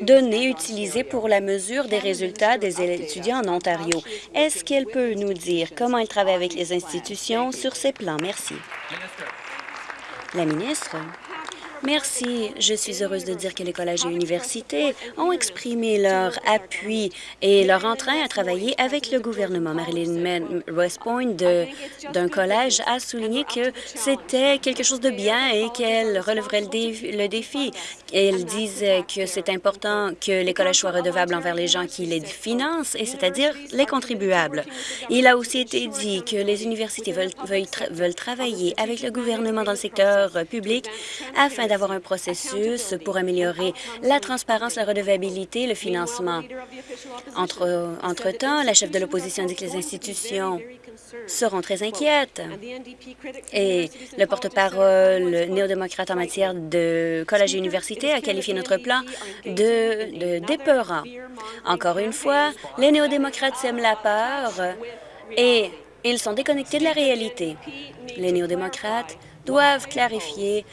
données utilisées pour la mesure des résultats des étudiants en Ontario. Est-ce qu'elle peut nous dire comment elle travaille avec les institutions sur ces plans? Merci. La ministre. Merci. Je suis heureuse de dire que les collèges et universités ont exprimé leur appui et leur entrain à travailler avec le gouvernement. Marilyn West Point d'un collège a souligné que c'était quelque chose de bien et qu'elle releverait le, défi. Elle disait que c'est important que les collèges soient redevables envers les gens qui les financent, et c'est-à-dire les contribuables. Il a aussi été dit que les universités veulent, veulent, veulent travailler avec le gouvernement dans le secteur public afin d'avoir un processus pour améliorer la transparence, la redevabilité, le financement. Entre, entre-temps, la chef de l'opposition dit que les institutions seront très inquiètes. Et le porte-parole néo-démocrate en matière de collège et université a qualifié notre plan de, de d'épeurant. Encore une fois, les néo-démocrates sèment la peur et ils sont déconnectés de la réalité. Les néo-démocrates doivent clarifier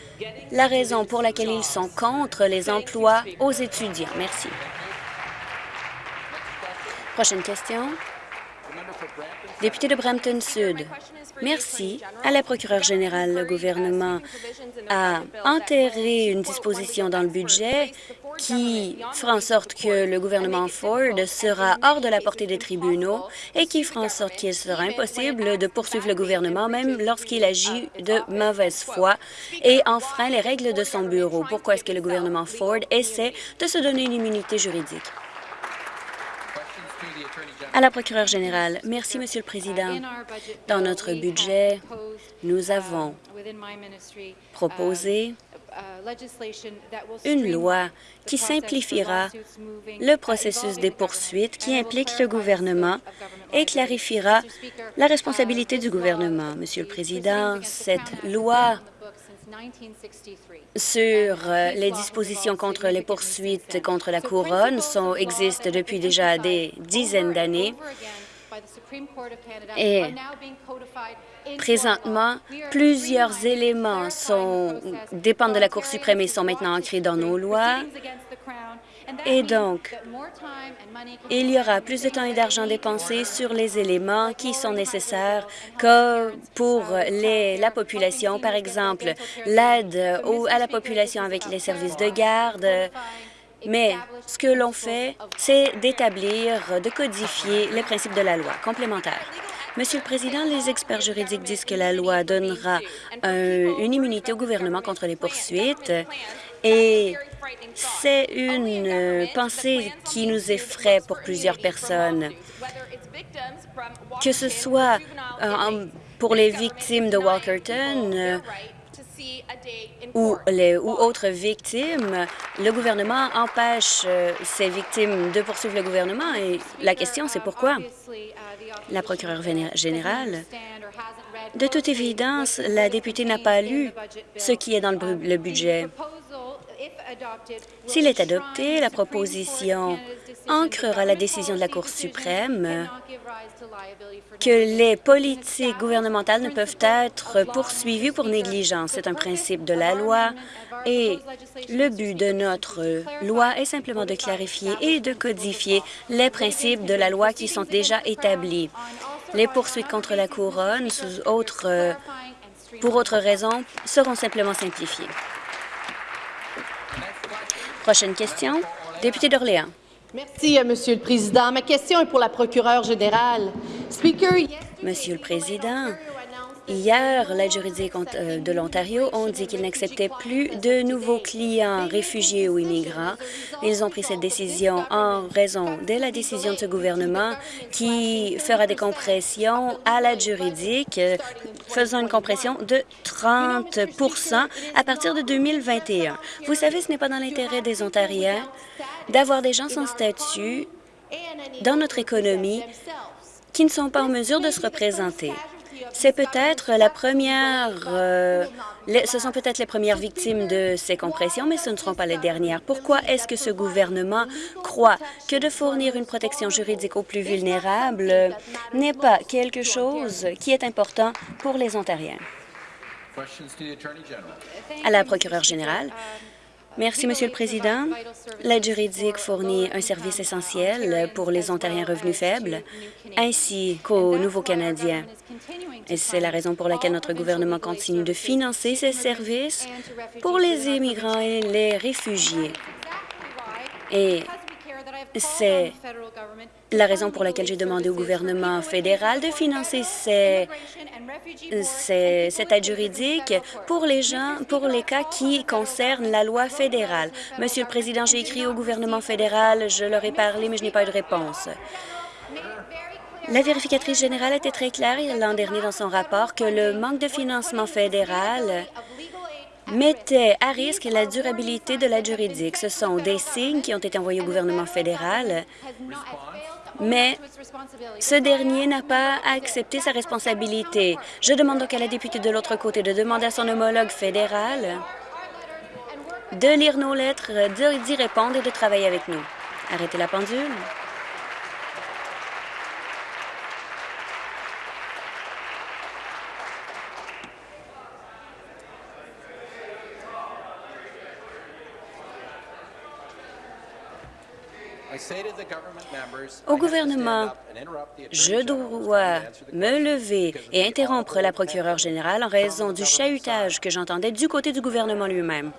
la raison pour laquelle ils sont contre les emplois aux étudiants. Merci. Prochaine question. Député de Brampton Sud. Merci. À la procureure générale, le gouvernement a enterré une disposition dans le budget qui fera en sorte que le gouvernement Ford sera hors de la portée des tribunaux et qui fera en sorte qu'il sera impossible de poursuivre le gouvernement même lorsqu'il agit de mauvaise foi et enfreint les règles de son bureau. Pourquoi est-ce que le gouvernement Ford essaie de se donner une immunité juridique? À la procureure générale, merci, Monsieur le Président. Dans notre budget, nous avons proposé une loi qui simplifiera le processus des poursuites qui implique le gouvernement et clarifiera la responsabilité du gouvernement. Monsieur le Président, cette loi sur euh, les dispositions contre les poursuites contre la couronne sont, existent depuis déjà des dizaines d'années. et présentement, plusieurs éléments sont, dépendent de la Cour suprême et sont maintenant ancrés dans nos lois. Et donc, il y aura plus de temps et d'argent dépensé sur les éléments qui sont nécessaires pour la population, par exemple, l'aide à la population avec les services de garde, mais ce que l'on fait, c'est d'établir, de codifier les principes de la loi complémentaire. Monsieur le Président, les experts juridiques disent que la loi donnera une immunité au gouvernement contre les poursuites et c'est une euh, pensée qui nous effraie pour plusieurs personnes. Que ce soit euh, pour les victimes de Walkerton euh, ou, les, ou autres victimes, le gouvernement empêche ces victimes de poursuivre le gouvernement et la question, c'est pourquoi? La procureure générale de toute évidence, la députée n'a pas lu ce qui est dans le budget. S'il est adopté, la proposition ancrera la décision de la Cour suprême que les politiques gouvernementales ne peuvent être poursuivies pour négligence. C'est un principe de la loi et le but de notre loi est simplement de clarifier et de codifier les principes de la loi qui sont déjà établis. Les poursuites contre la couronne sous autre, pour autres raisons seront simplement simplifiées. Prochaine question, député d'Orléans. Merci, euh, Monsieur le Président. Ma question est pour la procureure générale. Monsieur le Président, Hier, l'aide juridique euh, de l'Ontario ont dit qu'ils n'acceptaient plus de nouveaux clients réfugiés ou immigrants. Ils ont pris cette décision en raison de la décision de ce gouvernement qui fera des compressions à l'aide juridique, faisant une compression de 30% à partir de 2021. Vous savez, ce n'est pas dans l'intérêt des Ontariens d'avoir des gens sans statut dans notre économie qui ne sont pas en mesure de se représenter. C'est peut-être la première, euh, ce sont peut-être les premières victimes de ces compressions, mais ce ne seront pas les dernières. Pourquoi est-ce que ce gouvernement croit que de fournir une protection juridique aux plus vulnérables n'est pas quelque chose qui est important pour les Ontariens? À la procureure générale, Merci, Monsieur le Président. L'aide juridique fournit un service essentiel pour les Ontariens revenus faibles ainsi qu'aux nouveaux Canadiens. Et c'est la raison pour laquelle notre gouvernement continue de financer ces services pour les immigrants et les réfugiés. C'est la raison pour laquelle j'ai demandé au gouvernement fédéral de financer cette aide juridique pour les gens, pour les cas qui concernent la loi fédérale. Monsieur le Président, j'ai écrit au gouvernement fédéral, je leur ai parlé, mais je n'ai pas eu de réponse. La vérificatrice générale était très claire l'an dernier dans son rapport que le manque de financement fédéral mettait à risque la durabilité de l'aide juridique. Ce sont des signes qui ont été envoyés au gouvernement fédéral, mais ce dernier n'a pas accepté sa responsabilité. Je demande donc à la députée de l'autre côté de demander à son homologue fédéral de lire nos lettres, d'y répondre et de travailler avec nous. Arrêtez la pendule. Au gouvernement, je dois me lever et interrompre la procureure générale en raison du chahutage que j'entendais du côté du gouvernement lui-même.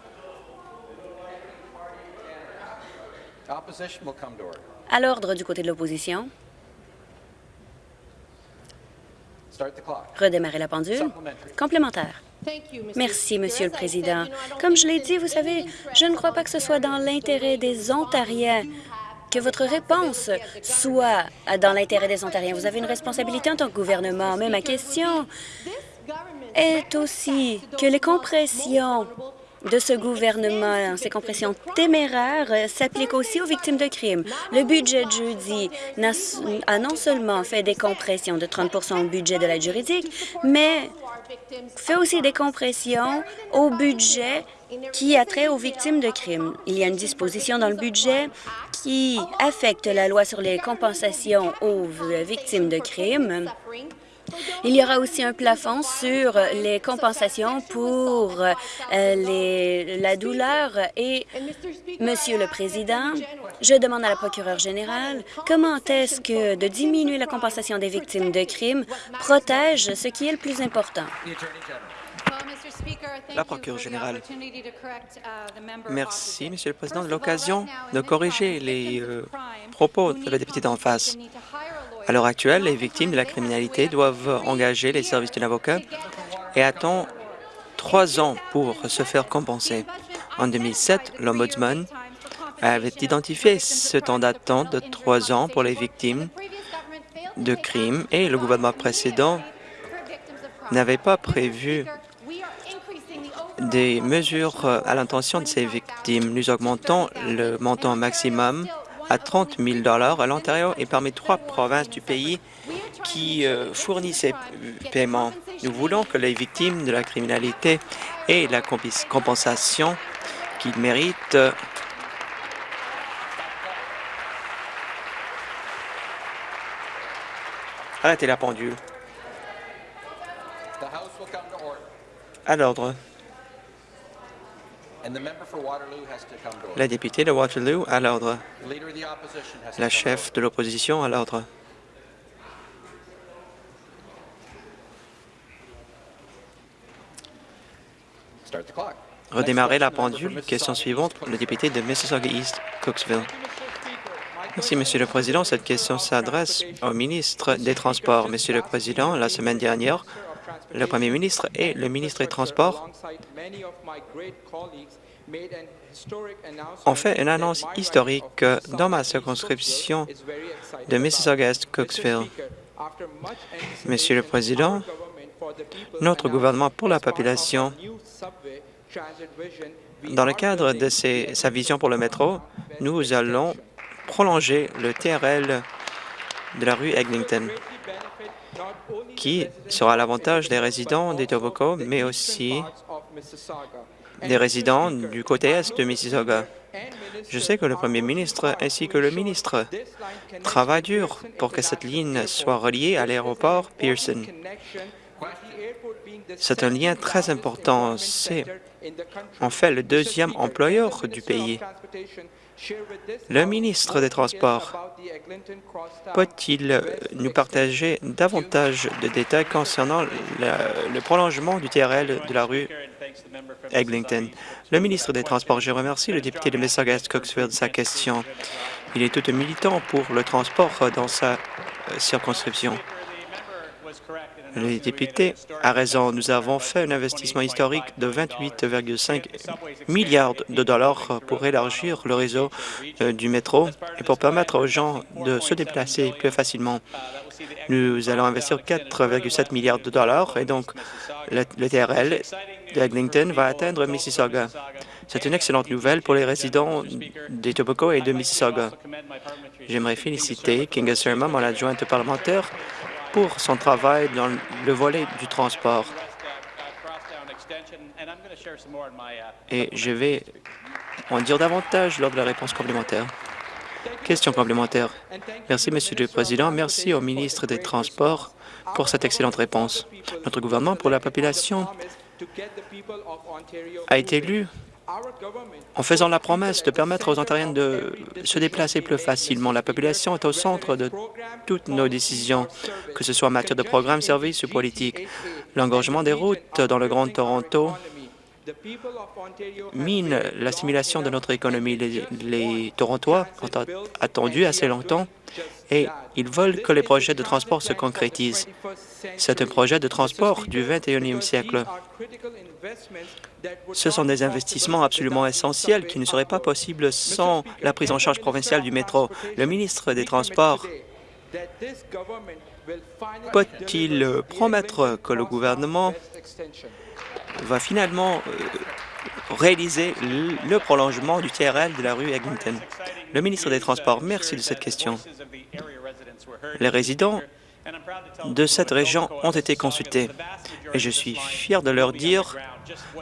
À l'ordre du côté de l'opposition. Redémarrer la pendule. Complémentaire. Merci, Monsieur le Président. Comme je l'ai dit, vous savez, je ne crois pas que ce soit dans l'intérêt des Ontariens que votre réponse soit dans l'intérêt des Ontariens. Vous avez une responsabilité en tant que gouvernement, mais ma question est aussi que les compressions de ce gouvernement, ces compressions téméraires, s'appliquent aussi aux victimes de crimes. Le budget de jeudi a non seulement fait des compressions de 30% au budget de l'aide juridique, mais fait aussi des compressions au budget qui a trait aux victimes de crimes. Il y a une disposition dans le budget qui affecte la loi sur les compensations aux victimes de crimes. Il y aura aussi un plafond sur les compensations pour euh, la douleur et, Monsieur le Président, je demande à la procureure générale comment est-ce que de diminuer la compensation des victimes de crimes protège ce qui est le plus important? La procureure générale. Merci, Monsieur le Président, de l'occasion de corriger les euh, propos de la députée d'en face. À l'heure actuelle, les victimes de la criminalité doivent engager les services d'un avocat et attendent trois ans pour se faire compenser. En 2007, l'Ombudsman avait identifié ce temps d'attente de trois ans pour les victimes de crimes et le gouvernement précédent n'avait pas prévu des mesures à l'intention de ces victimes. Nous augmentons le montant maximum à 30 000 à l'Ontario et parmi trois provinces du pays qui euh, fournissent ces paiements. Nous voulons que les victimes de la criminalité aient la compensation qu'ils méritent. Arrêtez la pendule. À l'ordre. La députée de Waterloo à l'ordre. La chef de l'opposition à l'ordre. Redémarrer la pendule. Question suivante, le député de Mississauga-East, Cooksville. Merci, Monsieur le Président. Cette question s'adresse au ministre des Transports. Monsieur le Président, la semaine dernière, le Premier ministre et le ministre des Transports ont fait une annonce historique dans ma circonscription de Mississauga-Est-Cooksville. Monsieur le Président, notre gouvernement pour la population, dans le cadre de sa vision pour le métro, nous allons prolonger le TRL de la rue Eglinton qui sera à l'avantage des résidents des Tobacco, mais aussi des résidents du côté est de Mississauga. Je sais que le premier ministre ainsi que le ministre travaillent dur pour que cette ligne soit reliée à l'aéroport Pearson. C'est un lien très important. C'est en fait le deuxième employeur du pays. Le ministre des Transports peut-il nous partager davantage de détails concernant le, prolongement du TRL de la rue Eglinton? Le ministre des Transports, je remercie le député de Mississauga-Cooksville de sa question. Il est tout militant pour le transport dans sa euh, circonscription. Le député a raison. Nous avons fait un investissement historique de 28,5 milliards de dollars pour élargir le réseau euh, du métro et pour permettre aux gens de se déplacer plus facilement. Nous allons investir 4,7 milliards de dollars et donc le, TRL d'Eglinton va atteindre Mississauga. C'est une excellente nouvelle pour les résidents des Tobacco et de Mississauga. J'aimerais féliciter Kinga Serma, mon adjointe parlementaire, pour son travail dans le volet du transport. Et je vais en dire davantage lors de la réponse complémentaire. Question complémentaire. Merci, Monsieur le Président. Merci au ministre des Transports pour cette excellente réponse. Notre gouvernement pour la population a été élu en faisant la promesse de permettre aux Ontariens de se déplacer plus facilement. La population est au centre de toutes nos décisions, que ce soit en matière de programmes, services ou politiques. L'engorgement des routes dans le Grand Toronto mine la simulation de notre économie. Les, les Torontois ont attendu assez longtemps et ils veulent que les projets de transport se concrétisent. C'est un projet de transport du 21e siècle. Ce sont des investissements absolument essentiels qui ne seraient pas possibles sans la prise en charge provinciale du métro. Le ministre des Transports peut-il promettre que le gouvernement va finalement euh, réaliser le prolongement du TRL de la rue Eglinton. Le ministre des Transports, merci de cette question. Les résidents de cette région ont été consultés et je suis fier de leur dire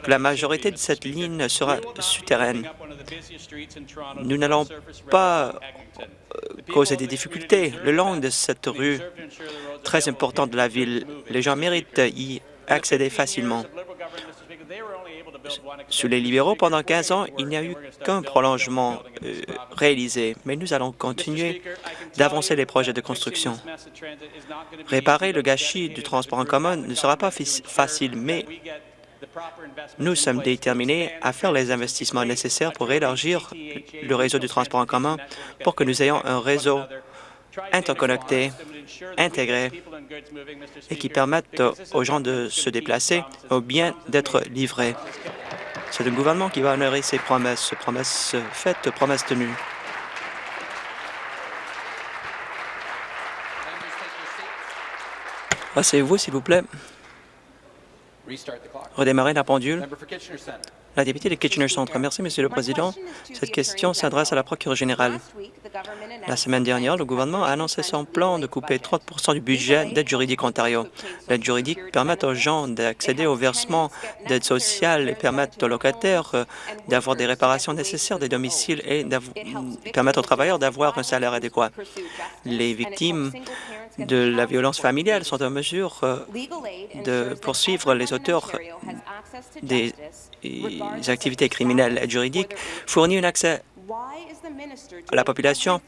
que la majorité de cette ligne sera souterraine. Nous n'allons pas euh, causer des difficultés le long de cette rue très importante de la ville. Les gens méritent y accéder facilement. Sous les libéraux, pendant 15 ans, il n'y a eu qu'un prolongement euh, réalisé, mais nous allons continuer d'avancer les projets de construction. Réparer le gâchis du transport en commun ne sera pas facile, mais nous sommes déterminés à faire les investissements nécessaires pour élargir le réseau du transport en commun pour que nous ayons un réseau interconnecté, intégré et qui permette aux gens de se déplacer ou bien d'être livrés. C'est le gouvernement qui va honorer ses promesses, promesses faites, promesses tenues. Asseyez-vous, s'il vous plaît. Redémarrer la pendule. La députée de Kitchener-Centre. Merci, Monsieur le Président. Cette question s'adresse à la procureure générale. La semaine dernière, le gouvernement a annoncé son plan de couper 30% du budget d'aide juridique Ontario. L'aide juridique permet aux gens d'accéder au versement d'aide sociale et permet aux locataires euh, d'avoir des réparations nécessaires des domiciles et permettre aux travailleurs d'avoir un salaire adéquat. Les victimes de la violence familiale sont en mesure euh, de poursuivre les auteurs des activités criminelles et juridiques, fournit un accès à la population,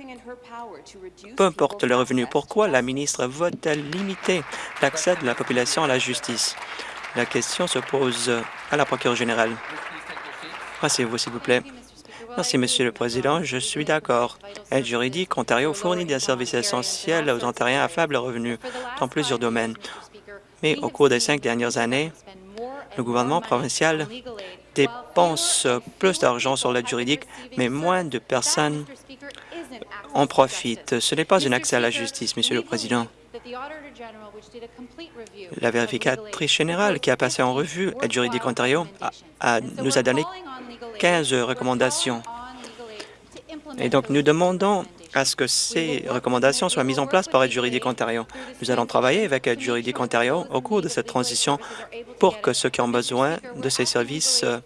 peu importe le revenu. Pourquoi la ministre veut-elle limiter l'accès de la population à la justice? La question se pose à la procureure générale. Asseyez-vous, s'il vous plaît. Merci, Monsieur le Président. Je suis d'accord. Aide juridique, Ontario fournit des services essentiels aux Ontariens à faible revenu dans plusieurs domaines. Mais au cours des cinq dernières années, le gouvernement provincial dépense plus d'argent sur l'aide juridique, mais moins de personnes en profitent. Ce n'est pas un accès à la justice, Monsieur le Président. La vérificatrice générale qui a passé en revue Aide juridique Ontario nous a donné 15 recommandations. Et donc, nous demandons à ce que ces recommandations soient mises en place par Aide juridique Ontario. Nous allons travailler avec Aide juridique Ontario au cours de cette transition pour que ceux qui ont besoin de ces services euh,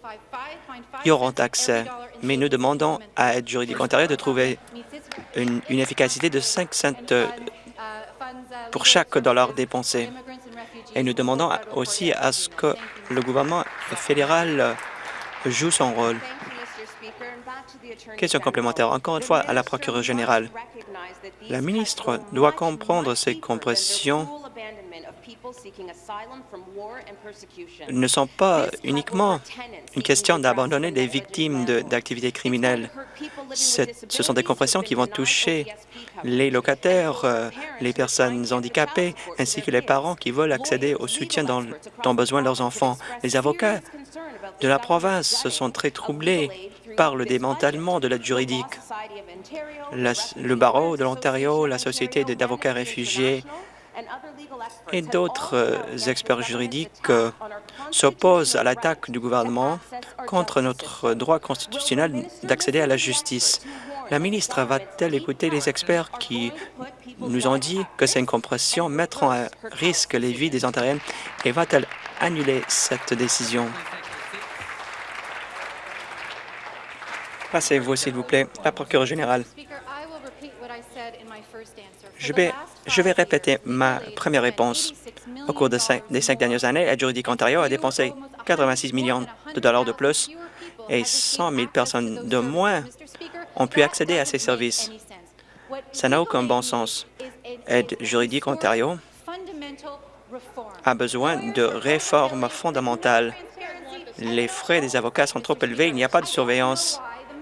y auront accès. Mais nous demandons à Aide juridique Ontario de trouver une, efficacité de 5 cents euh, pour chaque dollar dépensé. Et nous demandons aussi à ce que le gouvernement fédéral joue son rôle. Question complémentaire, encore une fois, à la procureure générale. La ministre doit comprendre ces compressions ne sont pas uniquement une question d'abandonner les victimes d'activités criminelles. Ce sont des compressions qui vont toucher les locataires, euh, les personnes handicapées, ainsi que les parents qui veulent accéder au soutien dont, dont besoin leurs enfants. Les avocats de la province sont très troublés par le démantèlement de l'aide juridique. le barreau de l'Ontario, la Société d'avocats réfugiés et d'autres euh, experts juridiques euh, s'opposent à l'attaque du gouvernement contre notre droit constitutionnel d'accéder à la justice. La ministre va-t-elle écouter les experts qui nous ont dit que ces compressions mettront à risque les vies des Ontariens et va-t-elle annuler cette décision? Passez-vous, s'il vous plaît, la procureure générale. Je vais, je vais répéter ma première réponse. Au cours des cinq dernières années, Aide juridique Ontario a dépensé 86 millions de dollars de plus et 100 000 personnes de moins ont pu accéder à ces services. Ça n'a aucun bon sens. Aide juridique Ontario a besoin de réformes fondamentales. Les frais des avocats sont trop élevés, il n'y a pas de surveillance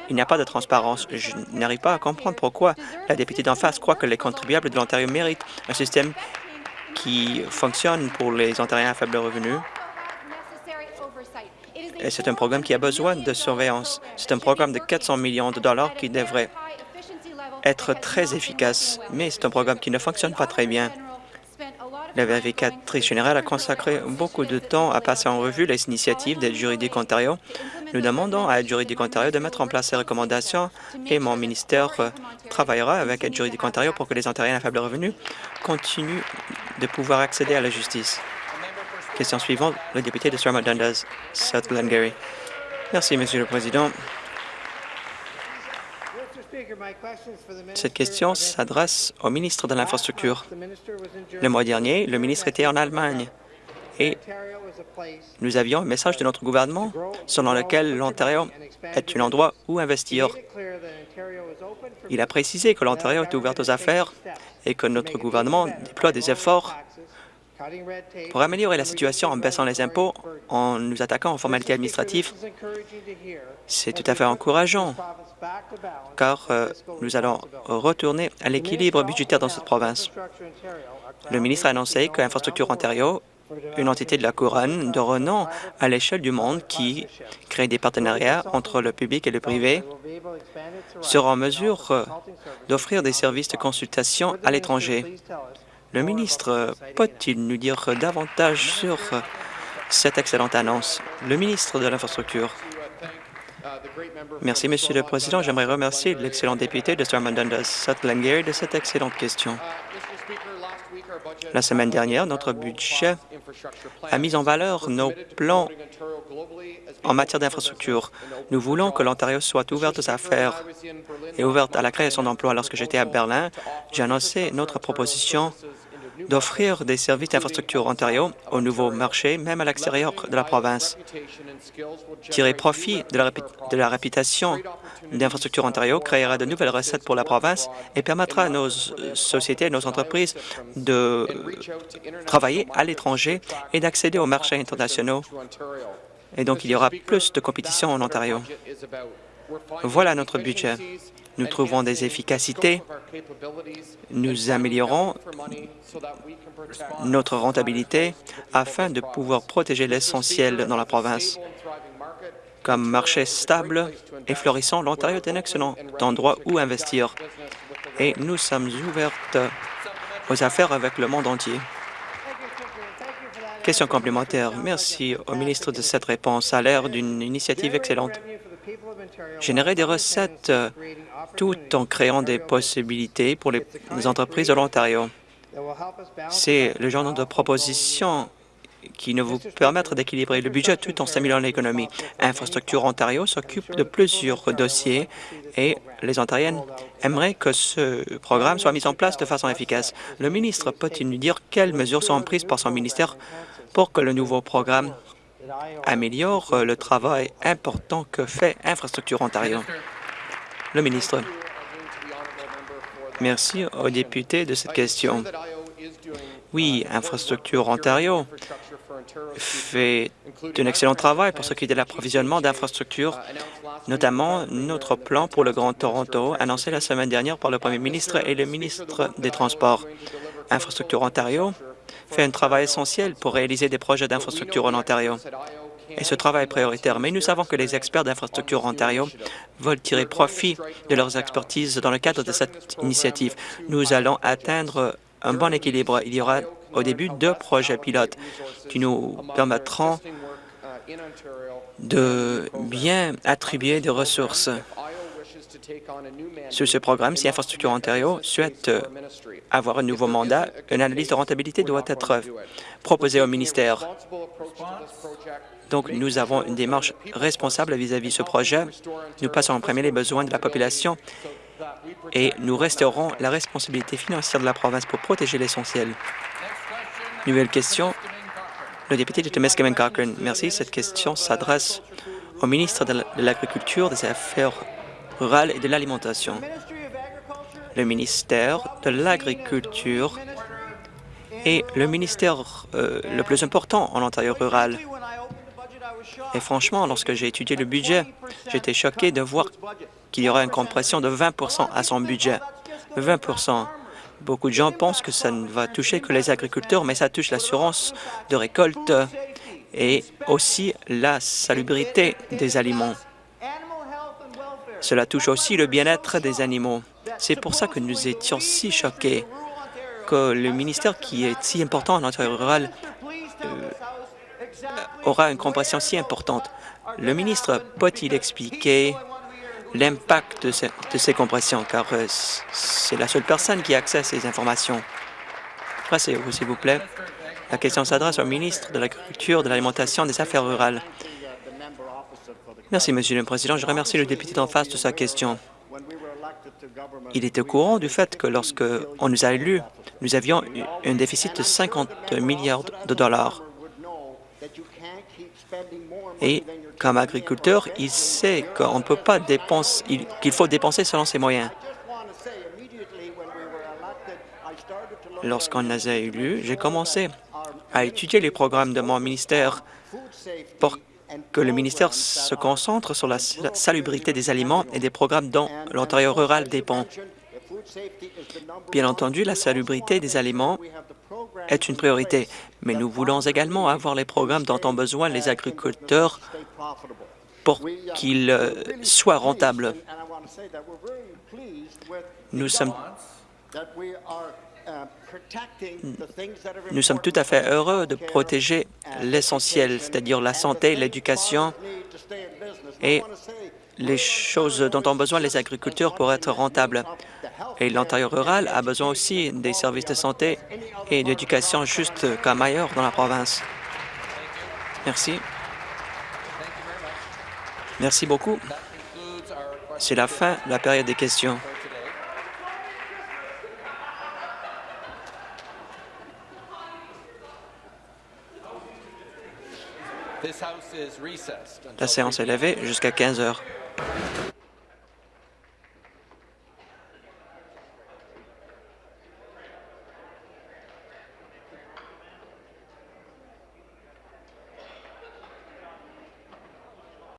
il n'y a pas de transparence. Je n'arrive pas à comprendre pourquoi la députée d'en face croit que les contribuables de l'Ontario méritent un système qui fonctionne pour les Ontariens à faible revenu. C'est un programme qui a besoin de surveillance. C'est un programme de 400 millions de dollars qui devrait être très efficace, mais c'est un programme qui ne fonctionne pas très bien. La vérificatrice générale a consacré beaucoup de temps à passer en revue les initiatives d'aide juridique Ontario Nous demandons à Aide juridique Ontario de mettre en place ces recommandations et mon ministère euh, travaillera avec Aide juridique Ontario pour que les Ontariens à faible revenu continuent de pouvoir accéder à la justice. Question suivante, le député de Stormont Dundas, South Glengarry. Merci, Monsieur le Président. Cette question s'adresse au ministre de l'Infrastructure. Le mois dernier, le ministre était en Allemagne et nous avions un message de notre gouvernement selon lequel l'Ontario est un endroit où investir. Il a précisé que l'Ontario est ouvert aux affaires et que notre gouvernement déploie des efforts pour améliorer la situation en baissant les impôts, en nous attaquant aux formalités administratives. C'est tout à fait encourageant, car euh, nous allons retourner à l'équilibre budgétaire dans cette province. Le ministre a annoncé que Infrastructure Ontario une entité de la couronne de renom à l'échelle du monde qui crée des partenariats entre le public et le privé, sera en mesure euh, d'offrir des services de consultation à l'étranger. Le ministre peut-il nous dire davantage sur euh, cette excellente annonce? Le ministre de l'Infrastructure. Merci, Monsieur le Président. J'aimerais remercier l'excellent député de Stormont Dundas, de cette excellente question. La semaine dernière, notre budget a mis en valeur nos plans en matière d'infrastructure. Nous voulons que l'Ontario soit ouverte aux affaires et ouverte à la création d'emplois. Lorsque j'étais à Berlin, j'ai annoncé notre proposition d'offrir des services d'infrastructure Ontario au nouveau marché, même à l'extérieur de la province. Tirer profit de la, de la réputation d'infrastructure Ontario créera de nouvelles recettes pour la province et permettra à nos sociétés et nos entreprises de travailler à l'étranger et d'accéder aux marchés internationaux. Et donc, il y aura plus de compétition en Ontario. Voilà notre budget. Nous trouvons des efficacités, nous améliorons notre rentabilité afin de pouvoir protéger l'essentiel dans la province. Comme marché stable et florissant, l'Ontario est un excellent endroit où investir et nous sommes ouvertes aux affaires avec le monde entier. Question complémentaire. Merci au ministre de cette réponse à l'ère d'une initiative excellente. Générer des recettes tout en créant des possibilités pour les entreprises de l'Ontario. C'est le genre de proposition qui ne vous permettre d'équilibrer le budget tout en stimulant l'économie. Infrastructure Ontario s'occupe de plusieurs dossiers et les Ontariennes aimeraient que ce programme soit mis en place de façon efficace. Le ministre peut-il nous dire quelles mesures sont prises par son ministère pour que le nouveau programme améliore le travail important que fait Infrastructure Ontario? Le ministre. Merci aux députés de cette question. Oui, Infrastructure Ontario fait un excellent travail pour ce qui est de l'approvisionnement d'infrastructures, notamment notre plan pour le Grand Toronto, annoncé la semaine dernière par le Premier ministre et le ministre des Transports. Infrastructure Ontario fait un travail essentiel pour réaliser des projets d'infrastructure en Ontario et ce travail est prioritaire. Mais nous savons que les experts d'infrastructure Ontario veulent tirer profit de leurs expertises dans le cadre de cette initiative. Nous allons atteindre un bon équilibre. Il y aura au début deux projets pilotes qui nous permettront de bien attribuer des ressources. Sur ce programme, si Infrastructure Ontario souhaite avoir un nouveau mandat, une analyse de rentabilité doit être proposée au ministère. Donc, nous avons une démarche responsable vis-à-vis de ce projet. Nous passons en premier les besoins de la population et nous resterons la responsabilité financière de la province pour protéger l'essentiel. Nouvelle question. Le député de Temiskaming Cochrane. Merci. Cette question s'adresse au ministre de l'Agriculture, des Affaires rurales et de l'Alimentation. Le ministère de l'Agriculture est le ministère euh, le plus important en Ontario rural. Et franchement, lorsque j'ai étudié le budget, j'étais choqué de voir qu'il y aura une compression de 20% à son budget. 20% Beaucoup de gens pensent que ça ne va toucher que les agriculteurs, mais ça touche l'assurance de récolte et aussi la salubrité des aliments. Cela touche aussi le bien-être des animaux. C'est pour ça que nous étions si choqués que le ministère qui est si important en Ontario rural aura une compression si importante. Le ministre peut-il expliquer l'impact de, ce- de ces compressions, car euh, c'est la seule personne qui a accès à ces informations. Passez-vous, s'il vous plaît. La question s'adresse au ministre de l'Agriculture, de l'Alimentation et des Affaires rurales. Merci, Monsieur le Président. Je remercie le député d'en face de sa question. Il était au courant du fait que lorsque on nous a élus, nous avions un déficit de 50 milliards de dollars. Et comme agriculteur, il sait qu'on ne peut pas dépenser, il- qu'il faut dépenser selon ses moyens. Lorsqu'on nous a élus, j'ai commencé à étudier les programmes de mon ministère pour que le ministère se concentre sur la sa- salubrité des aliments et des programmes dont l'Ontario rural dépend. Bien entendu, la salubrité des aliments est une priorité, mais nous voulons également avoir les programmes dont ont besoin les agriculteurs pour qu'ils euh, soient rentables. Nous sommes, nous sommes tout à fait heureux de protéger l'essentiel, c'est-à-dire la santé, l'éducation et les choses dont ont besoin les agriculteurs pour être rentables. Et l'Ontario rural a besoin aussi des services de santé et d'éducation juste comme ailleurs dans la province. Merci. Merci beaucoup. C'est la fin de la période des questions. La séance est levée jusqu'à 15 heures.